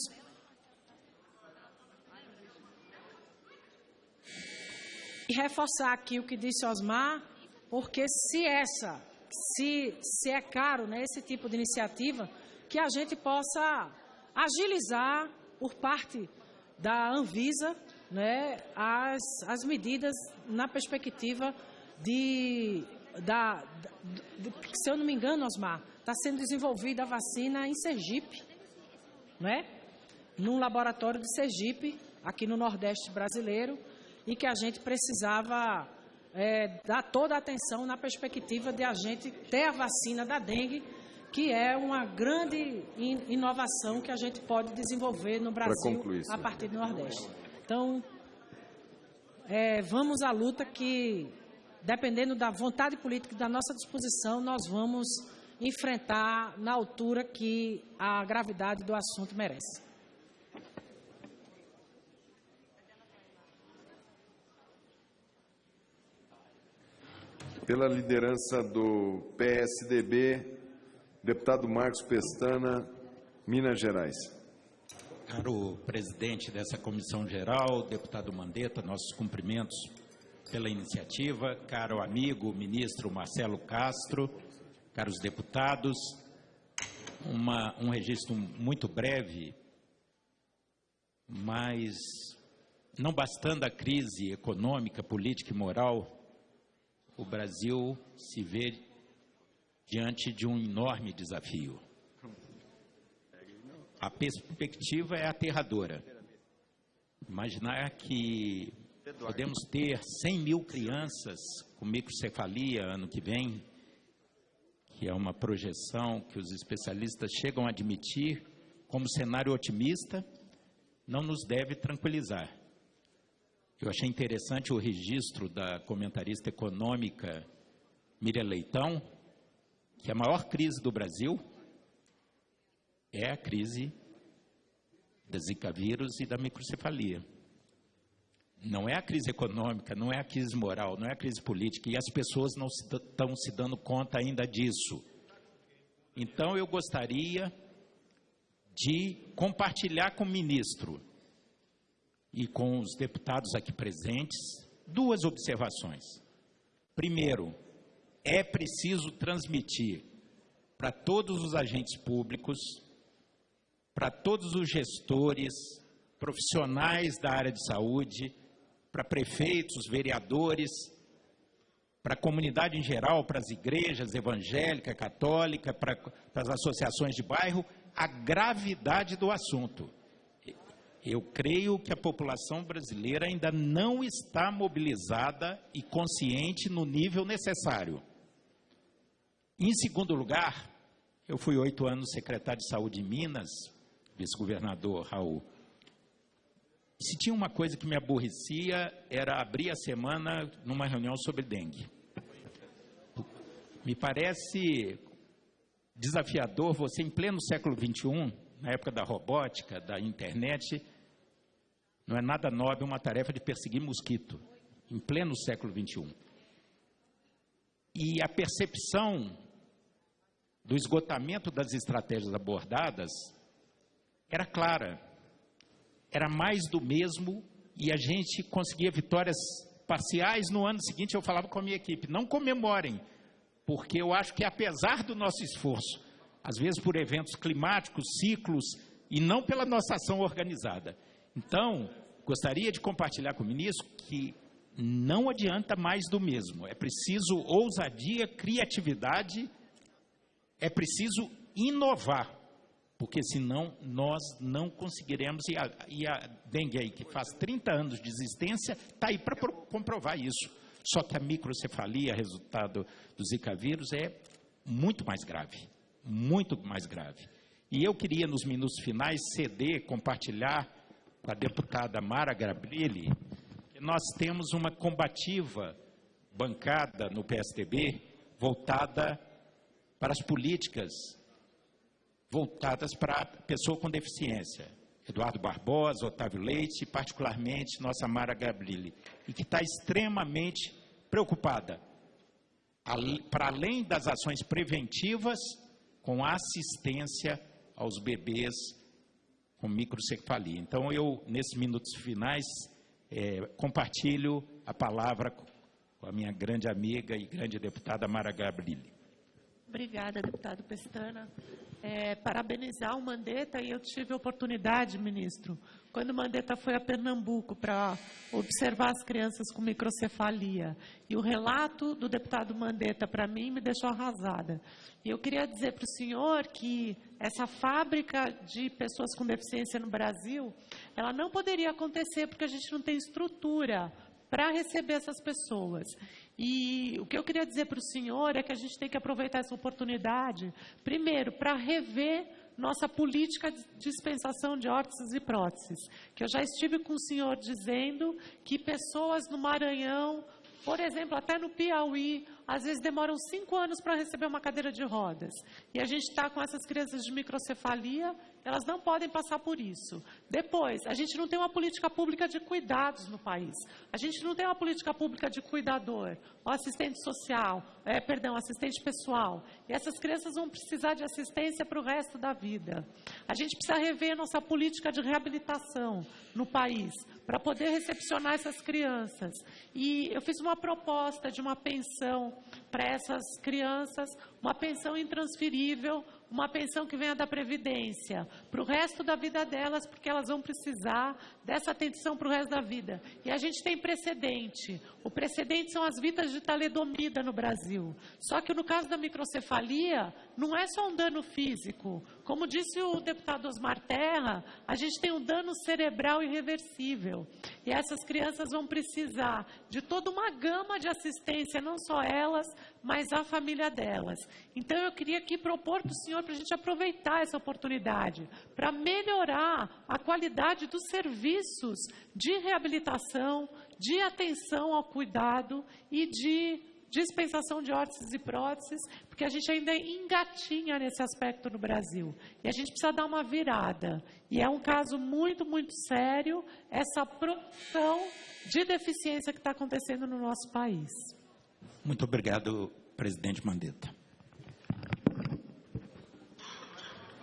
e reforçar aqui o que disse Osmar, porque se essa, se, se é caro né, esse tipo de iniciativa, que a gente possa agilizar por parte da Anvisa né, as, as medidas na perspectiva de, da, de, se eu não me engano, Osmar, está sendo desenvolvida a vacina em Sergipe, não é? num laboratório de Sergipe, aqui no Nordeste brasileiro, e que a gente precisava é, dar toda a atenção na perspectiva de a gente ter a vacina da dengue, que é uma grande inovação que a gente pode desenvolver no Brasil concluir, a partir do Nordeste. Então, é, vamos à luta que, dependendo da vontade política e da nossa disposição, nós vamos enfrentar na altura que a gravidade do assunto merece. Pela liderança do PSDB, deputado Marcos Pestana, Minas Gerais. Caro presidente dessa comissão geral, deputado Mandetta, nossos cumprimentos pela iniciativa. Caro amigo ministro Marcelo Castro, caros deputados, uma, um registro muito breve, mas não bastando a crise econômica, política e moral, o Brasil se vê diante de um enorme desafio. A perspectiva é aterradora. Imaginar que podemos ter 100 mil crianças com microcefalia ano que vem, que é uma projeção que os especialistas chegam a admitir como cenário otimista, não nos deve tranquilizar. Eu achei interessante o registro da comentarista econômica Miriam Leitão, que a maior crise do Brasil é a crise da Zika vírus e da microcefalia. Não é a crise econômica, não é a crise moral, não é a crise política, e as pessoas não estão se dando conta ainda disso. Então, eu gostaria de compartilhar com o ministro e com os deputados aqui presentes duas observações. Primeiro, é preciso transmitir para todos os agentes públicos, para todos os gestores, profissionais da área de saúde, para prefeitos, vereadores, para a comunidade em geral, para as igrejas evangélica, católica, para, para as associações de bairro, a gravidade do assunto. Eu creio que a população brasileira ainda não está mobilizada e consciente no nível necessário. Em segundo lugar, eu fui oito anos secretário de saúde em Minas, vice-governador Raul. Se tinha uma coisa que me aborrecia, era abrir a semana numa reunião sobre dengue. Me parece desafiador você, em pleno século XXI, na época da robótica, da internet, não é nada nobre uma tarefa de perseguir mosquito, em pleno século XXI. E a percepção do esgotamento das estratégias abordadas era clara. Era mais do mesmo e a gente conseguia vitórias parciais. No ano seguinte, eu falava com a minha equipe: não comemorem, porque eu acho que apesar do nosso esforço, às vezes por eventos climáticos, ciclos, e não pela nossa ação organizada. Então, gostaria de compartilhar com o ministro que não adianta mais do mesmo. É preciso ousadia, criatividade, é preciso inovar, porque senão nós não conseguiremos. E a, e a dengue aí, que faz 30 anos de existência, está aí para comprovar isso. Só que a microcefalia, resultado do Zika vírus, é muito mais grave. Muito mais grave. E eu queria, nos minutos finais, ceder, compartilhar com a deputada Mara Grabrilli, que nós temos uma combativa bancada no PSDB voltada para as políticas voltadas para a pessoa com deficiência. Eduardo Barbosa, Otávio Leite e, particularmente, nossa Mara Gabrilli, e que está extremamente preocupada, para além das ações preventivas, com assistência aos bebês com microcefalia. Então, eu, nesses minutos finais, é, compartilho a palavra com a minha grande amiga e grande deputada Mara Gabrilli. Obrigada, deputado Pestana. É, parabenizar o Mandetta e eu tive oportunidade, ministro, quando o Mandetta foi a Pernambuco para observar as crianças com microcefalia. E o relato do deputado Mandetta para mim me deixou arrasada. E eu queria dizer para o senhor que essa fábrica de pessoas com deficiência no Brasil, ela não poderia acontecer porque a gente não tem estrutura para receber essas pessoas. E o que eu queria dizer para o senhor é que a gente tem que aproveitar essa oportunidade, primeiro, para rever nossa política de dispensação de órteses e próteses. Que eu já estive com o senhor dizendo que pessoas no Maranhão, por exemplo, até no Piauí, às vezes demoram cinco anos para receber uma cadeira de rodas. E a gente está com essas crianças de microcefalia, elas não podem passar por isso. Depois, a gente não tem uma política pública de cuidados no país. A gente não tem uma política pública de cuidador, assistente social, é, perdão, assistente pessoal. E essas crianças vão precisar de assistência para o resto da vida. A gente precisa rever nossa política de reabilitação no país para poder recepcionar essas crianças. E eu fiz uma proposta de uma pensão para essas crianças, uma pensão intransferível, uma pensão que venha da Previdência, para o resto da vida delas, porque elas vão precisar dessa atenção para o resto da vida. E a gente tem precedente. O precedente são as vidas de talidomida no Brasil. Só que no caso da microcefalia, não é só um dano físico. Como disse o deputado Osmar Terra, a gente tem um dano cerebral irreversível. E essas crianças vão precisar de toda uma gama de assistência, não só elas, mas a família delas. Então eu queria aqui propor para o senhor para a gente aproveitar essa oportunidade, para melhorar a qualidade dos serviços de reabilitação, de atenção ao cuidado e de dispensação de órteses e próteses, porque a gente ainda engatinha nesse aspecto no Brasil. E a gente precisa dar uma virada. E é um caso muito, muito sério essa produção de deficiência que está acontecendo no nosso país. Muito obrigado, presidente Mandetta.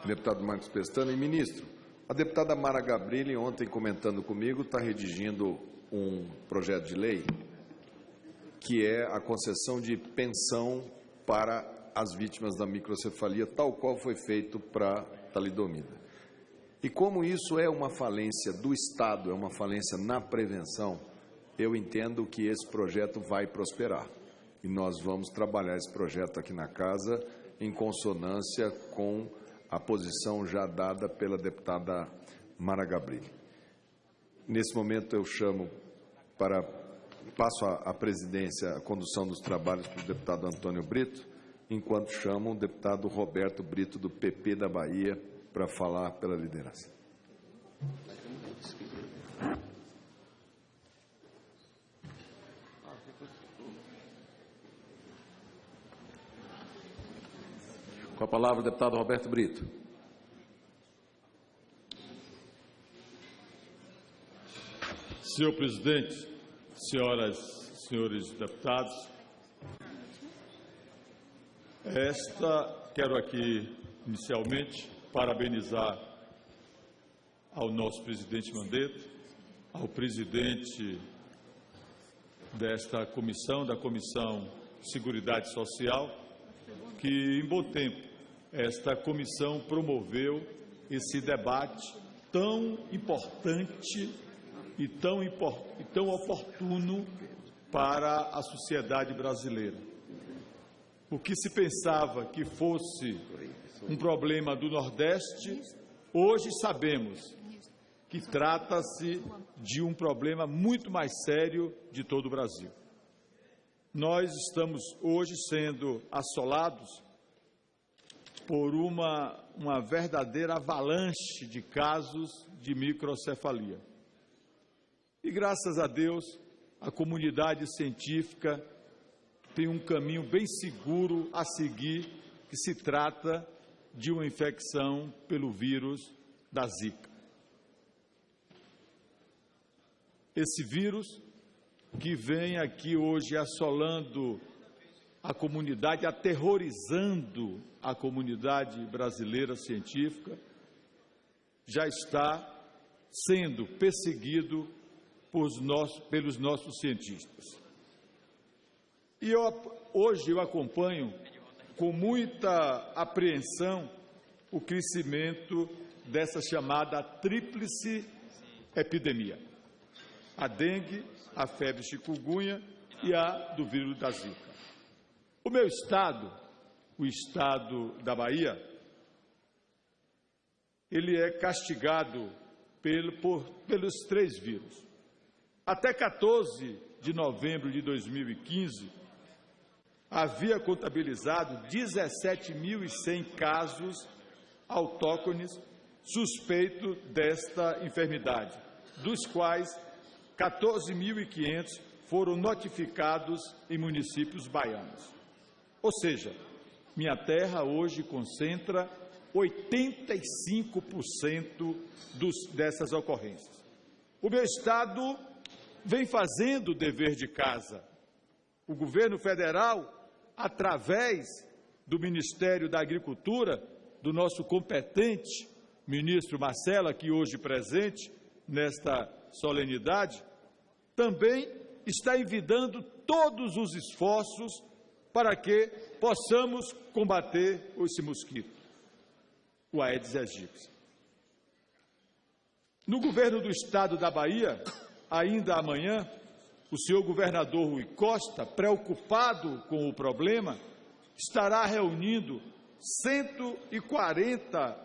Deputado Marcos Pestana e ministro, a deputada Mara Gabrilli, ontem comentando comigo, está redigindo um projeto de lei que é a concessão de pensão para as vítimas da microcefalia, tal qual foi feito para talidomida. E como isso é uma falência do Estado, é uma falência na prevenção, eu entendo que esse projeto vai prosperar. E nós vamos trabalhar esse projeto aqui na casa em consonância com a posição já dada pela deputada Mara Gabrilli. Nesse momento eu chamo para passo a, a presidência, a condução dos trabalhos para o deputado Antônio Brito, enquanto chamo o deputado Roberto Brito, do PP da Bahia, para falar pela liderança. Com a palavra o deputado Roberto Brito. Senhor presidente, senhoras e senhores deputados, esta quero aqui, inicialmente, parabenizar ao nosso presidente Mandetta, ao presidente desta comissão, da Comissão de Seguridade Social, que em bom tempo esta comissão promoveu esse debate tão importante e tão, e tão oportuno para a sociedade brasileira. O que se pensava que fosse um problema do Nordeste, hoje sabemos que trata-se de um problema muito mais sério de todo o Brasil. Nós estamos hoje sendo assolados por uma, uma verdadeira avalanche de casos de microcefalia. E graças a Deus, a comunidade científica tem um caminho bem seguro a seguir, que se trata de uma infecção pelo vírus da Zika. esse vírus que vem aqui hoje assolando a comunidade, aterrorizando a comunidade brasileira científica, já está sendo perseguido pelos nossos cientistas. E eu, hoje eu acompanho com muita apreensão o crescimento dessa chamada tríplice epidemia a dengue, a febre chikungunya e a do vírus da Zika. O meu estado, o estado da Bahia, ele é castigado pelo, por, pelos três vírus. Até 14 de novembro de 2015, havia contabilizado 17.100 casos autóctones suspeitos desta enfermidade, dos quais 14.500 foram notificados em municípios baianos. Ou seja, minha terra hoje concentra 85% dos, dessas ocorrências. O meu Estado vem fazendo o dever de casa. O governo federal, através do Ministério da Agricultura, do nosso competente ministro Marcelo, aqui hoje presente nesta solenidade, também está envidando todos os esforços para que possamos combater esse mosquito, o Aedes aegypti. No governo do estado da Bahia, ainda amanhã, o senhor governador Rui Costa, preocupado com o problema, estará reunindo 140,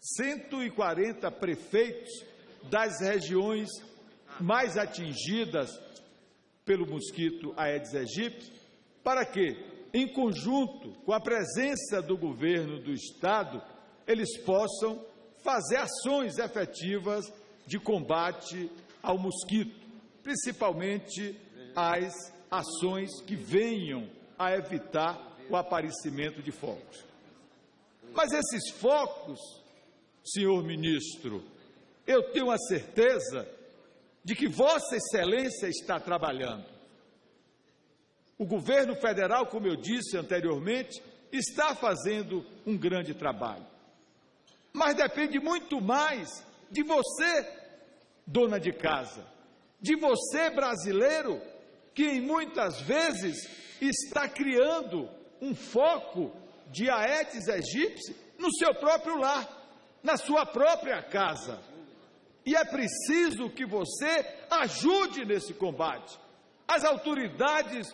140 prefeitos das regiões mais atingidas pelo mosquito Aedes aegypti, para que, em conjunto com a presença do governo do estado, eles possam fazer ações efetivas de combate ao mosquito, principalmente as ações que venham a evitar o aparecimento de focos. Mas esses focos, senhor ministro, eu tenho a certeza de que Vossa Excelência está trabalhando. O governo federal, como eu disse anteriormente, está fazendo um grande trabalho. Mas depende muito mais de você, dona de casa, de você, brasileiro, que muitas vezes está criando um foco de Aedes aegypti no seu próprio lar, na sua própria casa. E é preciso que você ajude nesse combate. As autoridades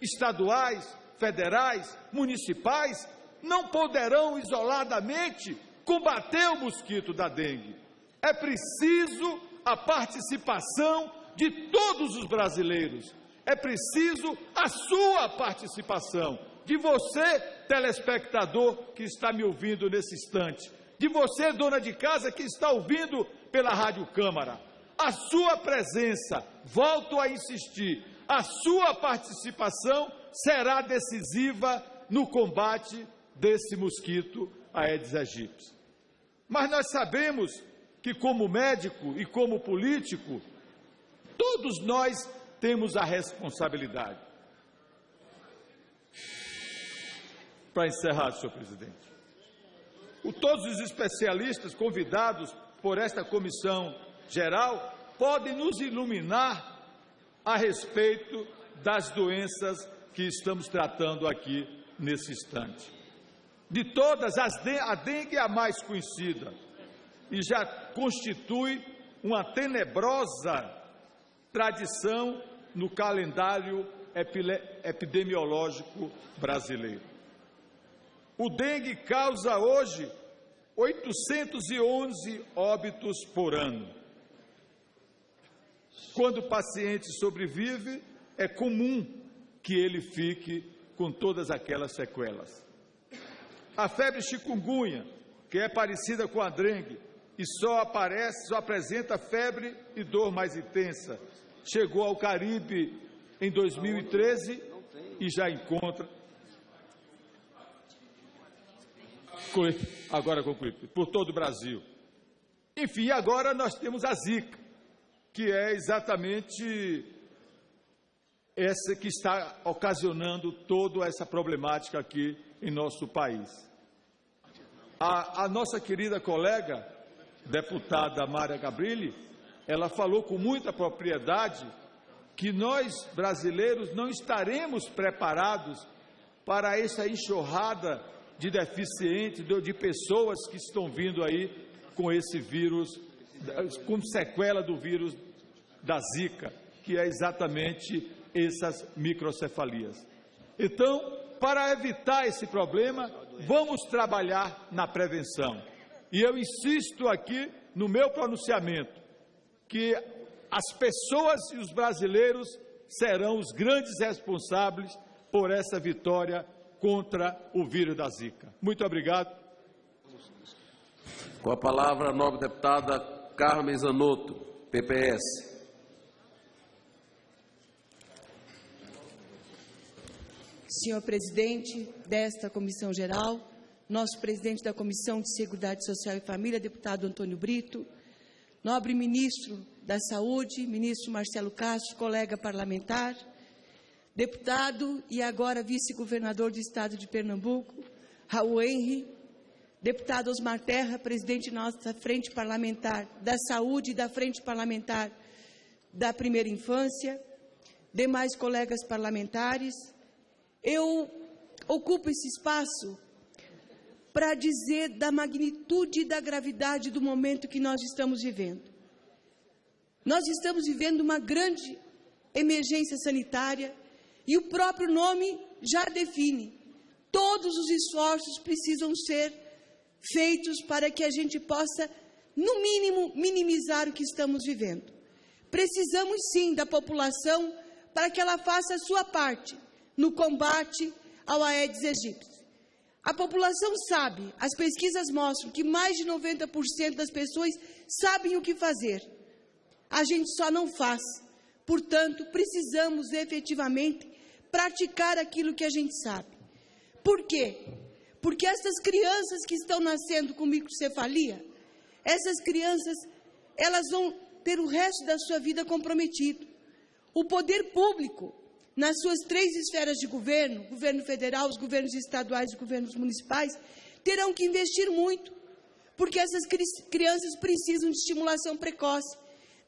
estaduais, federais, municipais não poderão isoladamente combater o mosquito da dengue. É preciso a participação de todos os brasileiros. É preciso a sua participação, de você, telespectador que está me ouvindo nesse instante, de você, dona de casa que está ouvindo pela Rádio Câmara. A sua presença, volto a insistir, a sua participação será decisiva no combate desse mosquito Aedes aegypti. Mas nós sabemos que, como médico e como político, todos nós temos a responsabilidade. para encerrar, senhor presidente. O, todos os especialistas convidados por esta comissão geral podem nos iluminar a respeito das doenças que estamos tratando aqui nesse instante. De todas, a dengue é a mais conhecida e já constitui uma tenebrosa tradição no calendário epidemiológico brasileiro. O dengue causa hoje 811 óbitos por ano. Quando o paciente sobrevive, é comum que ele fique com todas aquelas sequelas. A febre chikungunya, que é parecida com a dengue e só aparece, só apresenta febre e dor mais intensa, chegou ao Caribe em 2013 e já encontra agora concluí, por todo o Brasil. Enfim, agora nós temos a Zika, que é exatamente essa que está ocasionando toda essa problemática aqui em nosso país. A, a nossa querida colega, deputada Mária Gabrilli, ela falou com muita propriedade que nós, brasileiros, não estaremos preparados para essa enxurrada de deficientes, de pessoas que estão vindo aí com esse vírus, com sequela do vírus da Zika, que é exatamente essas microcefalias. Então, para evitar esse problema, vamos trabalhar na prevenção. E eu insisto aqui no meu pronunciamento que as pessoas e os brasileiros serão os grandes responsáveis por essa vitória contra o vírus da Zika. Muito obrigado. Com a palavra, a nova deputada Carmen Zanotto, PPS. Senhor presidente desta comissão geral, nosso presidente da Comissão de Seguridade Social e Família, deputado Antônio Brito, nobre ministro da Saúde, ministro Marcelo Castro, colega parlamentar, deputado e agora vice-governador do estado de Pernambuco, Raul Henry, deputado Osmar Terra, presidente da nossa frente parlamentar da saúde e da frente parlamentar da primeira infância, demais colegas parlamentares, eu ocupo esse espaço para dizer da magnitude e da gravidade do momento que nós estamos vivendo. Nós estamos vivendo uma grande emergência sanitária e o próprio nome já define. Todos os esforços precisam ser feitos para que a gente possa, no mínimo, minimizar o que estamos vivendo. Precisamos sim da população para que ela faça a sua parte no combate ao Aedes aegypti. A população sabe, as pesquisas mostram que mais de 90% das pessoas sabem o que fazer. A gente só não faz. Portanto, precisamos efetivamente praticar aquilo que a gente sabe. Por quê? Porque essas crianças que estão nascendo com microcefalia, essas crianças, elas vão ter o resto da sua vida comprometido. O poder público nas suas três esferas de governo, governo federal, os governos estaduais e governos municipais, terão que investir muito, porque essas crianças precisam de estimulação precoce.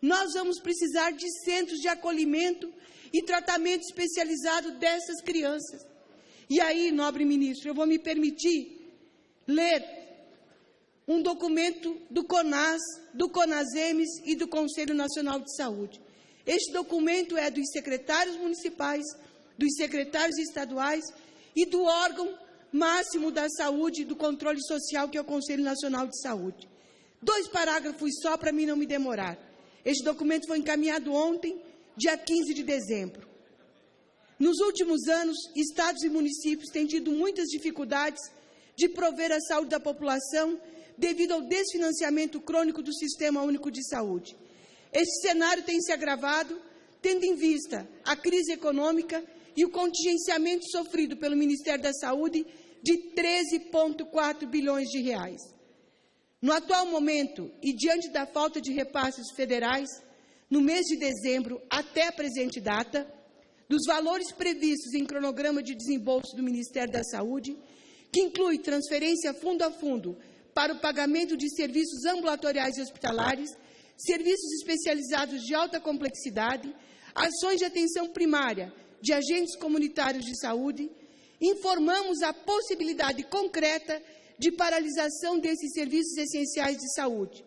Nós vamos precisar de centros de acolhimento e tratamento especializado dessas crianças. E aí, nobre ministro, eu vou me permitir ler um documento do CONAS, do CONASEMES e do Conselho Nacional de Saúde. Este documento é dos secretários municipais, dos secretários estaduais e do órgão máximo da saúde e do controle social, que é o Conselho Nacional de Saúde. Dois parágrafos só para mim não me demorar. Este documento foi encaminhado ontem, dia 15 de dezembro. Nos últimos anos, estados e municípios têm tido muitas dificuldades de prover a saúde da população devido ao desfinanciamento crônico do Sistema Único de Saúde. Este cenário tem se agravado, tendo em vista a crise econômica e o contingenciamento sofrido pelo Ministério da Saúde de 13,4 bilhões de reais. No atual momento, e diante da falta de repasses federais, no mês de dezembro até a presente data, dos valores previstos em cronograma de desembolso do Ministério da Saúde, que inclui transferência fundo a fundo para o pagamento de serviços ambulatoriais e hospitalares, serviços especializados de alta complexidade, ações de atenção primária de agentes comunitários de saúde, informamos a possibilidade concreta de paralisação desses serviços essenciais de saúde,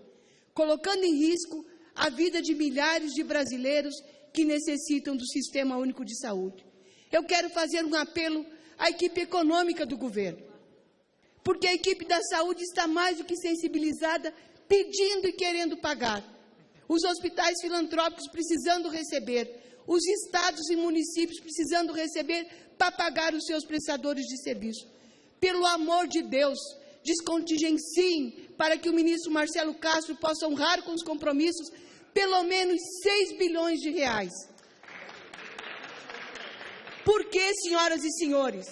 colocando em risco a vida de milhares de brasileiros que necessitam do Sistema Único de Saúde. Eu quero fazer um apelo à equipe econômica do governo, porque a equipe da saúde está mais do que sensibilizada, pedindo e querendo pagar. Os hospitais filantrópicos precisando receber, os estados e municípios precisando receber para pagar os seus prestadores de serviço. Pelo amor de Deus, descontingenciem para que o ministro Marcelo Castro possa honrar com os compromissos pelo menos 6 bilhões de reais. Por que, senhoras e senhores,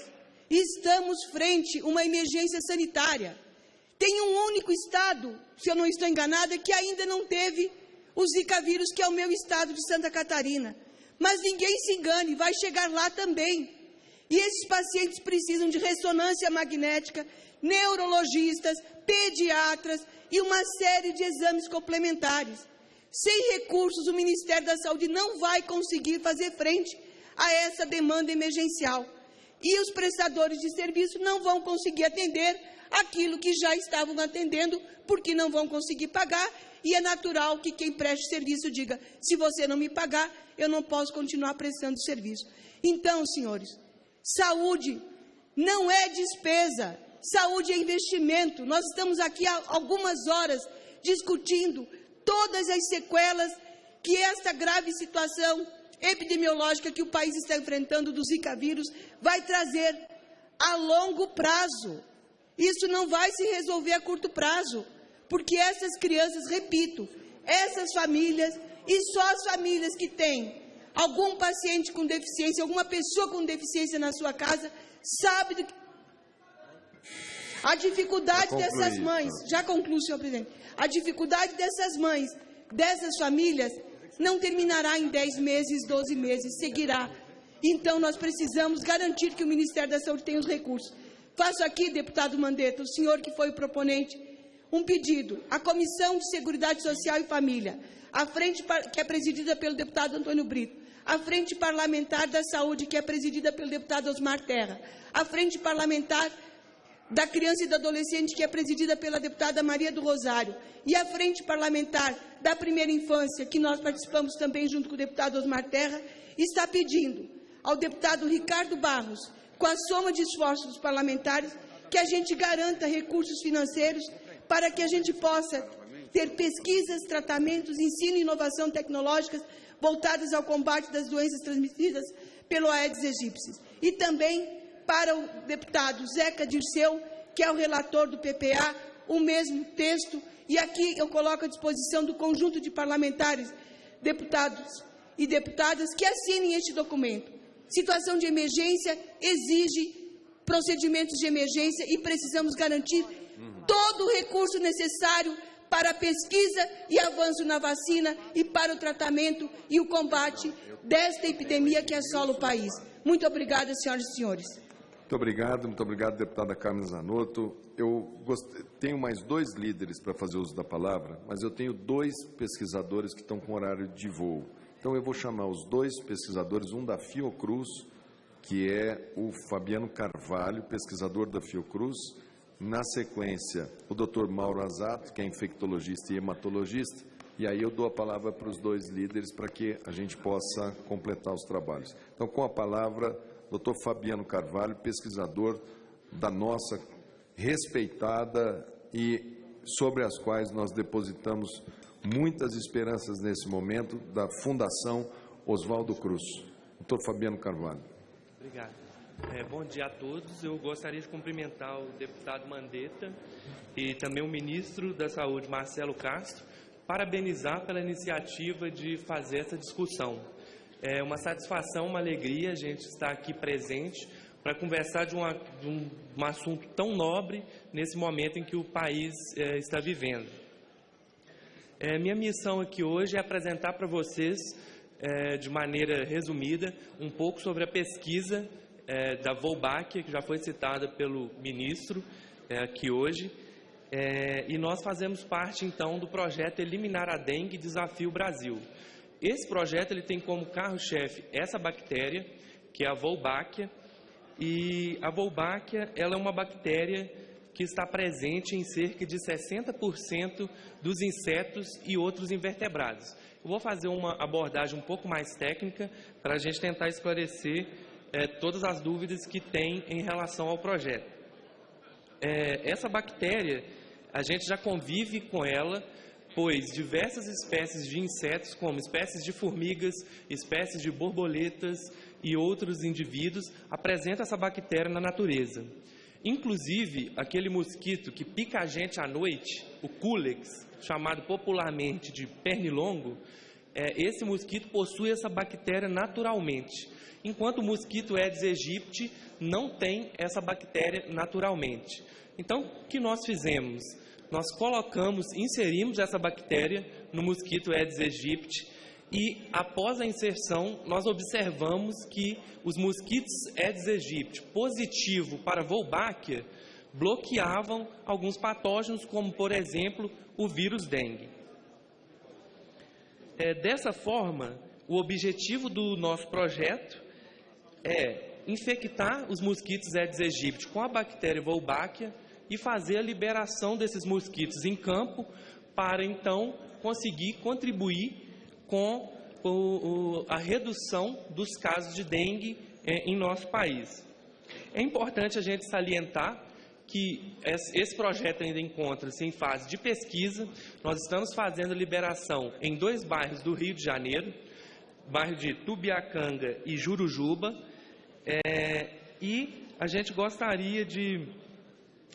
estamos frente a uma emergência sanitária? Tem um único estado, se eu não estou enganada, que ainda não teve o Zika vírus, que é o meu estado de Santa Catarina. Mas ninguém se engane, vai chegar lá também. E esses pacientes precisam de ressonância magnética, neurologistas, pediatras e uma série de exames complementares. Sem recursos, o Ministério da Saúde não vai conseguir fazer frente a essa demanda emergencial. E os prestadores de serviço não vão conseguir atender aquilo que já estavam atendendo, porque não vão conseguir pagar. E é natural que quem preste serviço diga: se você não me pagar, eu não posso continuar prestando serviço. Então, senhores, saúde não é despesa, saúde é investimento. Nós estamos aqui há algumas horas discutindo todas as sequelas que esta grave situação epidemiológica que o país está enfrentando do Zika vírus vai trazer a longo prazo. Isso não vai se resolver a curto prazo, porque essas crianças, repito, essas famílias e só as famílias que têm algum paciente com deficiência, alguma pessoa com deficiência na sua casa, sabe do que... a dificuldade dessas mães. Já concluo, senhor presidente. A dificuldade dessas mães, dessas famílias, não terminará em 10 meses, 12 meses, seguirá. Então, nós precisamos garantir que o Ministério da Saúde tenha os recursos. Faço aqui, deputado Mandetta, o senhor que foi o proponente, um pedido. À Comissão de Seguridade Social e Família, a frente que é presidida pelo deputado Antônio Brito, a Frente Parlamentar da Saúde, que é presidida pelo deputado Osmar Terra, a Frente Parlamentar da Criança e do Adolescente, que é presidida pela deputada Maria do Rosário, e a Frente Parlamentar da Primeira Infância, que nós participamos também junto com o deputado Osmar Terra, está pedindo ao deputado Ricardo Barros, com a soma de esforços dos parlamentares, que a gente garanta recursos financeiros para que a gente possa ter pesquisas, tratamentos, ensino e inovação tecnológicas voltadas ao combate das doenças transmitidas pelo Aedes aegypti. E também para o deputado Zeca Dirceu, que é o relator do PPA, o mesmo texto, e aqui eu coloco à disposição do conjunto de parlamentares, deputados e deputadas que assinem este documento. Situação de emergência exige procedimentos de emergência e precisamos garantir todo o recurso necessário para a pesquisa e avanço na vacina e para o tratamento e o combate desta epidemia que assola o país. Muito obrigada, senhoras e senhores. Muito obrigado, muito obrigado, deputada Carmen Zanotto. Eu tenho mais dois líderes para fazer uso da palavra, mas eu tenho dois pesquisadores que estão com horário de voo. Então, eu vou chamar os dois pesquisadores, um da Fiocruz, que é o Fabiano Carvalho, pesquisador da Fiocruz. Na sequência, o doutor Mauro Azato, que é infectologista e hematologista. E aí eu dou a palavra para os dois líderes para que a gente possa completar os trabalhos. Então, com a palavra, doutor Fabiano Carvalho, pesquisador da nossa respeitada e sobre as quais nós depositamos muitas esperanças nesse momento, da Fundação Oswaldo Cruz. Doutor Fabiano Carvalho. Obrigado. É, bom dia a todos. Eu gostaria de cumprimentar o deputado Mandetta e também o ministro da Saúde, Marcelo Castro, parabenizar pela iniciativa de fazer essa discussão. É uma satisfação, uma alegria a gente estar aqui presente para conversar de, uma, de um, um, assunto tão nobre nesse momento em que o país é, está vivendo. É, minha missão aqui hoje é apresentar para vocês, é, de maneira resumida, um pouco sobre a pesquisa é, da Volbáquia, que já foi citada pelo ministro é, aqui hoje. É, e nós fazemos parte, então, do projeto Eliminar a Dengue Desafio Brasil. Esse projeto ele tem como carro-chefe essa bactéria, que é a Wolbachia, e a Wolbachia ela é uma bactéria que está presente em cerca de 60% dos insetos e outros invertebrados. Eu vou fazer uma abordagem um pouco mais técnica para a gente tentar esclarecer é, todas as dúvidas que tem em relação ao projeto. É, essa bactéria, a gente já convive com ela, pois diversas espécies de insetos, como espécies de formigas, espécies de borboletas e outros indivíduos, apresentam essa bactéria na natureza. Inclusive, aquele mosquito que pica a gente à noite, o Culex, chamado popularmente de pernilongo, é, esse mosquito possui essa bactéria naturalmente, enquanto o mosquito Aedes aegypti não tem essa bactéria naturalmente. Então, o que nós fizemos? Nós colocamos, inserimos essa bactéria no mosquito Aedes aegypti e após a inserção, nós observamos que os mosquitos Aedes aegypti positivo para Wolbachia bloqueavam alguns patógenos, como, por exemplo, o vírus dengue. É, dessa forma, o objetivo do nosso projeto é infectar os mosquitos Aedes aegypti com a bactéria Wolbachia e fazer a liberação desses mosquitos em campo para, então, conseguir contribuir com o, o, a redução dos casos de dengue é, em nosso país. É importante a gente salientar que esse projeto ainda encontra-se em fase de pesquisa. Nós estamos fazendo liberação em dois bairros do Rio de Janeiro, bairro de Tubiacanga e Jurujuba, é, e a gente gostaria de,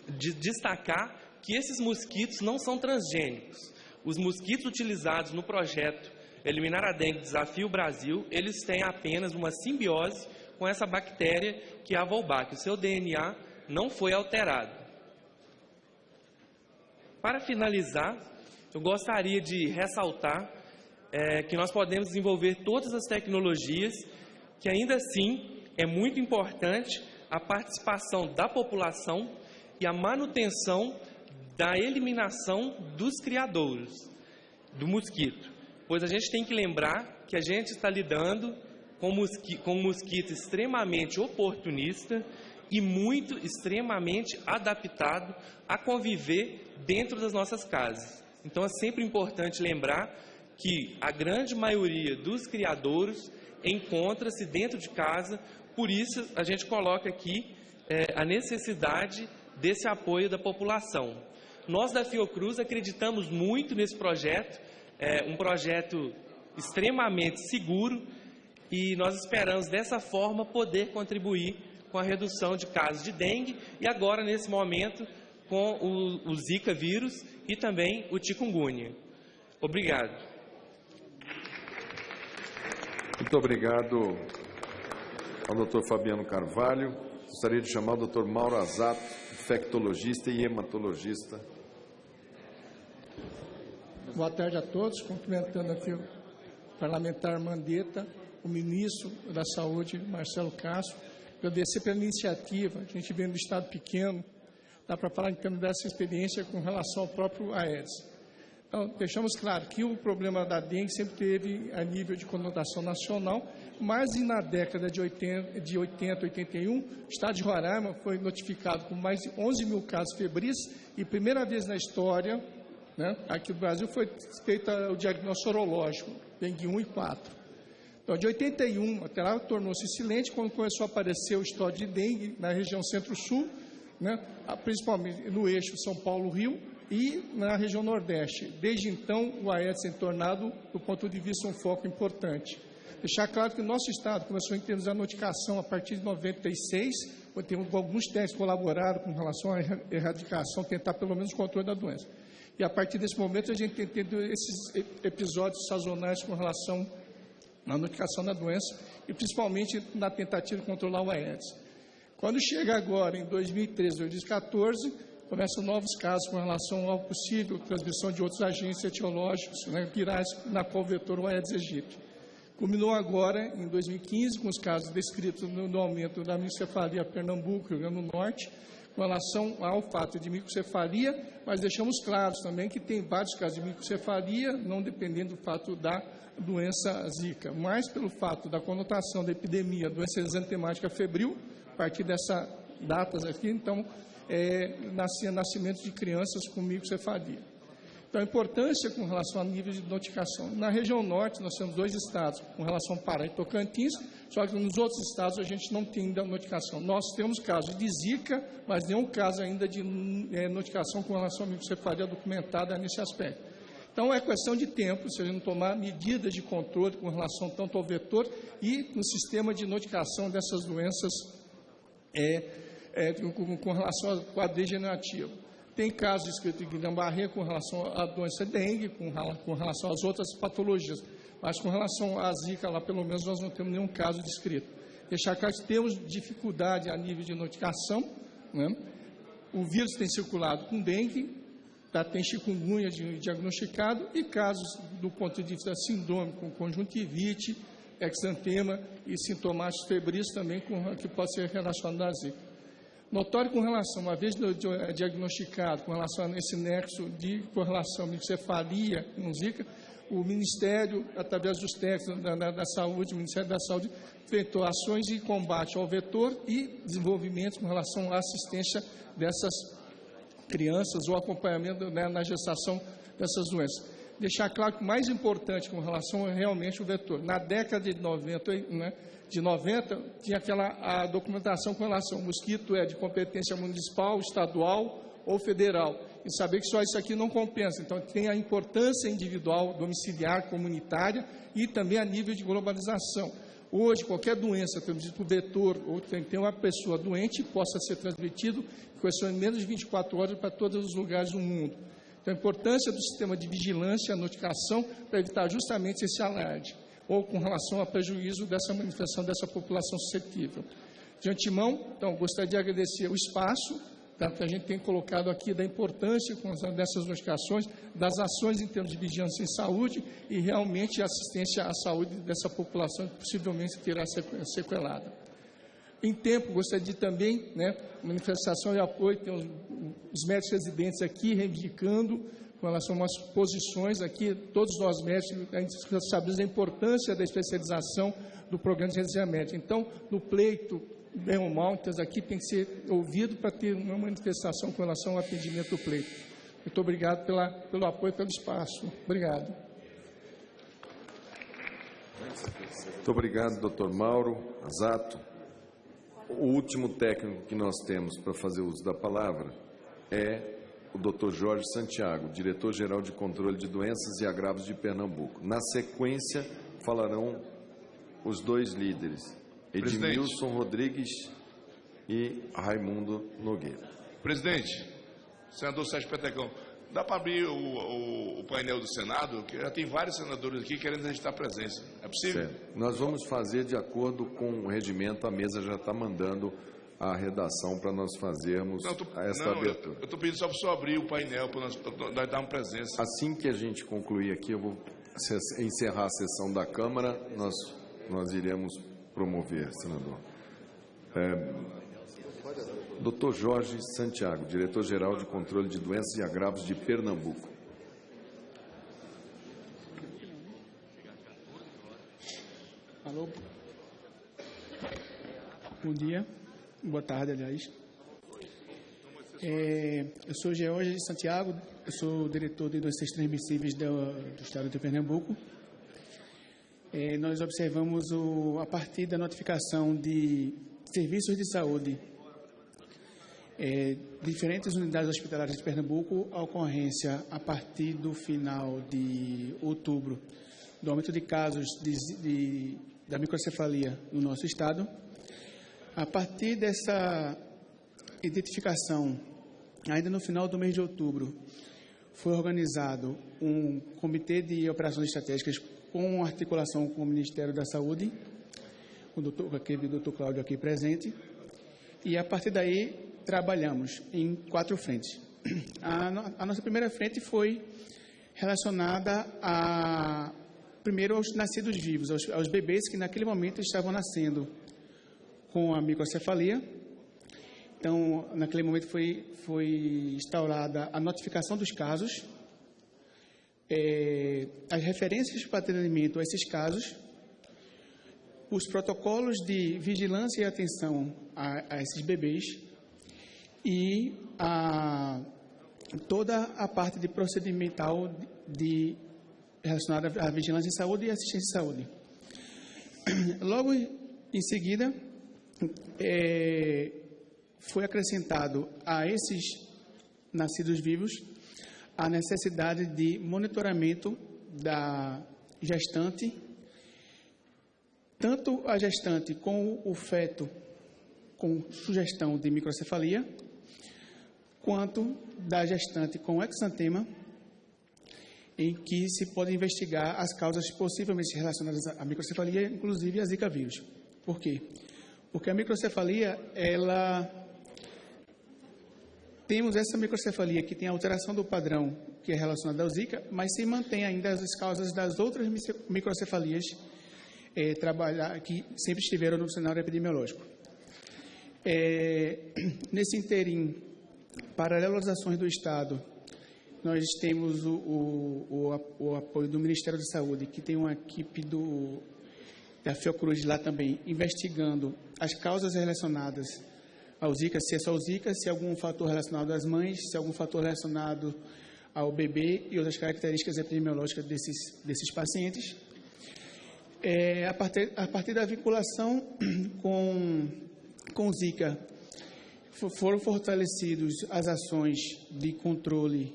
de destacar que esses mosquitos não são transgênicos. Os mosquitos utilizados no projeto Eliminar a Dengue Desafio Brasil, eles têm apenas uma simbiose com essa bactéria que é a Wolbachia. O seu DNA não foi alterado. Para finalizar, eu gostaria de ressaltar é, que nós podemos desenvolver todas as tecnologias, que ainda assim é muito importante a participação da população e a manutenção da eliminação dos criadouros do mosquito pois a gente tem que lembrar que a gente está lidando com, mosqui, com um mosquito extremamente oportunista e muito extremamente adaptado a conviver dentro das nossas casas. Então é sempre importante lembrar que a grande maioria dos criadouros encontra-se dentro de casa, por isso a gente coloca aqui é, a necessidade desse apoio da população. Nós da Fiocruz acreditamos muito nesse projeto é um projeto extremamente seguro e nós esperamos dessa forma poder contribuir com a redução de casos de dengue e agora nesse momento com o, o Zika vírus e também o chikungunya. Obrigado. Muito obrigado ao Dr. Fabiano Carvalho. Gostaria de chamar o Dr. Mauro Azato, infectologista e hematologista Boa tarde a todos, cumprimentando aqui o parlamentar Mandetta, o ministro da Saúde, Marcelo Castro, agradecer pela iniciativa, a gente vem do Estado pequeno, dá para falar então dessa experiência com relação ao próprio Aedes. Então, deixamos claro que o problema da dengue sempre teve a nível de conotação nacional, mas na década de 80, de 80 81, o Estado de Roraima foi notificado com mais de 11 mil casos febris e primeira vez na história né? Aqui no Brasil foi feito o diagnóstico sorológico, dengue 1 e 4. Então, de 81 até lá, tornou-se silente quando começou a aparecer o estoque de dengue na região centro-sul, né? principalmente no eixo São Paulo-Rio e na região nordeste. Desde então, o Aedes tem tornado, do ponto de vista, um foco importante. Deixar claro que o nosso Estado começou em termos da notificação a partir de 96, quando tem alguns técnicos colaboraram com relação à erradicação, tentar pelo menos o controle da doença. E a partir desse momento a gente tem tido esses episódios sazonais com relação à notificação da doença e principalmente na tentativa de controlar o Aedes. Quando chega agora, em 2013, 2014, começam novos casos com relação ao possível transmissão de outros agentes etiológicos né, virais, na qual o vetor Aedes aegypti. Culminou agora, em 2015, com os casos descritos no, no aumento da microcefalia Pernambuco e Rio Grande do Norte, com relação ao fato de microcefalia, mas deixamos claros também que tem vários casos de microcefalia, não dependendo do fato da doença zika, mas pelo fato da conotação da epidemia, doença exantemática febril, a partir dessas datas aqui, então, é, nascimento de crianças com microcefalia. Então, a importância com relação a nível de notificação. Na região norte, nós temos dois estados com relação a Pará e Tocantins, só que nos outros estados a gente não tem ainda notificação. Nós temos casos de zika, mas nenhum caso ainda de é, notificação com relação à microcefalia documentada nesse aspecto. Então, é questão de tempo, se a gente tomar medidas de controle com relação tanto ao vetor e no sistema de notificação dessas doenças é, é, com, com, relação ao quadro degenerativo. Tem casos escritos em Guilherme com relação à doença dengue, com, com relação às outras patologias, mas com relação à zika, lá pelo menos nós não temos nenhum caso descrito. Deixar claro que temos dificuldade a nível de notificação, né? o vírus tem circulado com dengue, tá, tem chikungunya diagnosticado e casos do ponto de vista síndrome com conjuntivite, exantema e sintomáticos febris também com, que pode ser relacionado à zika. Notório com relação, uma vez diagnosticado com relação a esse nexo de correlação microcefalia com zika, o Ministério, através dos técnicos da, da, da, Saúde, o Ministério da Saúde, feito ações de combate ao vetor e desenvolvimento com relação à assistência dessas crianças ou acompanhamento né, na gestação dessas doenças. Deixar claro que o mais importante com relação é realmente o vetor. Na década de 90, né, de 90 tinha aquela a documentação com relação ao mosquito é de competência municipal, estadual ou federal. E saber que só isso aqui não compensa. Então, tem a importância individual, domiciliar, comunitária e também a nível de globalização. Hoje, qualquer doença, temos por vetor, ou tem, tem uma pessoa doente, possa ser transmitido de menos de 24 horas para todos os lugares do mundo. Então, a importância do sistema de vigilância notificação para evitar justamente esse alarde, ou com relação ao prejuízo dessa manifestação dessa população suscetível. De antemão, então, gostaria de agradecer o espaço tá, que a gente tem colocado aqui da importância dessas notificações, das ações em termos de vigilância em saúde e realmente assistência à saúde dessa população que possivelmente terá sequelada. Em tempo, gostaria de também, né, manifestação de apoio, tem os, os médicos residentes aqui reivindicando com relação a umas posições aqui, todos nós médicos, a gente sabemos a importância da especialização do programa de residência médica. Então, no pleito bem ou mal, então aqui tem que ser ouvido para ter uma manifestação com relação ao atendimento do pleito. Muito obrigado pela, pelo apoio, pelo espaço. Obrigado. Muito obrigado, doutor Mauro Azato. O último técnico que nós temos para fazer uso da palavra é o doutor Jorge Santiago, diretor-geral de controle de doenças e agravos de Pernambuco. Na sequência, falarão os dois líderes, Edmilson Rodrigues e Raimundo Nogueira. Presidente, senador Sérgio Petecão, dá para abrir o, o, o, painel do Senado? Que já tem vários senadores aqui querendo registrar presença. É possível? Certo. Nós vamos fazer de acordo com o regimento, a mesa já está mandando a redação para nós fazermos não, tô, essa não, abertura. Eu estou pedindo só para o senhor abrir o painel para nós, nós darmos presença. Assim que a gente concluir aqui, eu vou encerrar a sessão da Câmara, nós, nós iremos promover, senador. É, Dr. Jorge Santiago, diretor-geral de controle de doenças e agravos de Pernambuco. Alô? Bom dia, boa tarde, aliás. É, eu sou George Santiago, eu sou diretor de doenças transmissíveis do, do estado de Pernambuco. É, nós observamos o, a partir da notificação de serviços de saúde é, diferentes unidades hospitalares de Pernambuco, a ocorrência a partir do final de outubro do aumento de casos de, de, da microcefalia no nosso estado. A partir dessa identificação, ainda no final do mês de outubro, foi organizado um comitê de operações estratégicas com articulação com o Ministério da Saúde, o doutor, aquele doutor Cláudio aqui presente, e a partir daí trabalhamos em quatro frentes. A, a nossa primeira frente foi relacionada a primeiro aos nascidos vivos, aos, aos bebês que naquele momento estavam nascendo com a microcefalia. Então, naquele momento foi, foi instaurada a notificação dos casos, é, as referências para atendimento a esses casos, os protocolos de vigilância e atenção a, a esses bebês e a, toda a parte de procedimental de, relacionada à vigilância em saúde e assistência em saúde. Logo em seguida, é, foi acrescentado a esses nascidos vivos a necessidade de monitoramento da gestante, tanto a gestante com o feto com sugestão de microcefalia, quanto da gestante com exantema, em que se pode investigar as causas possivelmente relacionadas à microcefalia, inclusive a Zika vírus. Por quê? Porque a microcefalia, ela temos essa microcefalia que tem alteração do padrão que é relacionada ao Zika, mas se mantém ainda as causas das outras microcefalias é, trabalhar, que sempre estiveram no cenário epidemiológico. É, nesse interim, paralelo às ações do Estado, nós temos o, o, o, apoio do Ministério da Saúde, que tem uma equipe do, da Fiocruz lá também, investigando as causas relacionadas ao Zika, se é só o Zika, se é algum fator relacionado às mães, se é algum fator relacionado ao bebê e outras características epidemiológicas desses, desses pacientes. É, a, partir, a partir da vinculação com, com Zika, foram fortalecidos as ações de controle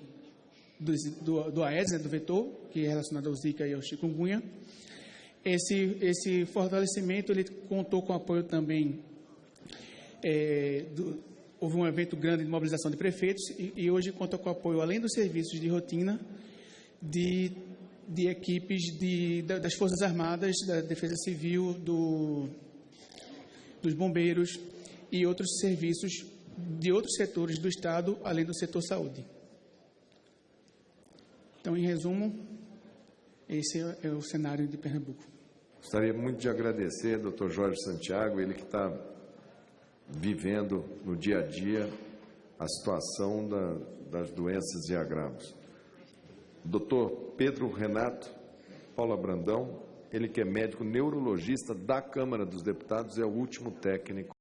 do, do, do Aedes, né, do vetor, que é relacionado ao Zika e ao chikungunya. Esse, esse fortalecimento ele contou com apoio também é, do, houve um evento grande de mobilização de prefeitos e, e, hoje conta com apoio, além dos serviços de rotina, de, de equipes de, das Forças Armadas, da Defesa Civil, do, dos bombeiros e outros serviços de outros setores do Estado, além do setor saúde. Então, em resumo, esse é o cenário de Pernambuco. Gostaria muito de agradecer, doutor Jorge Santiago, ele que está vivendo no dia a dia a situação da, das doenças e agravos. Doutor Pedro Renato Paula Brandão, ele que é médico neurologista da Câmara dos Deputados, é o último técnico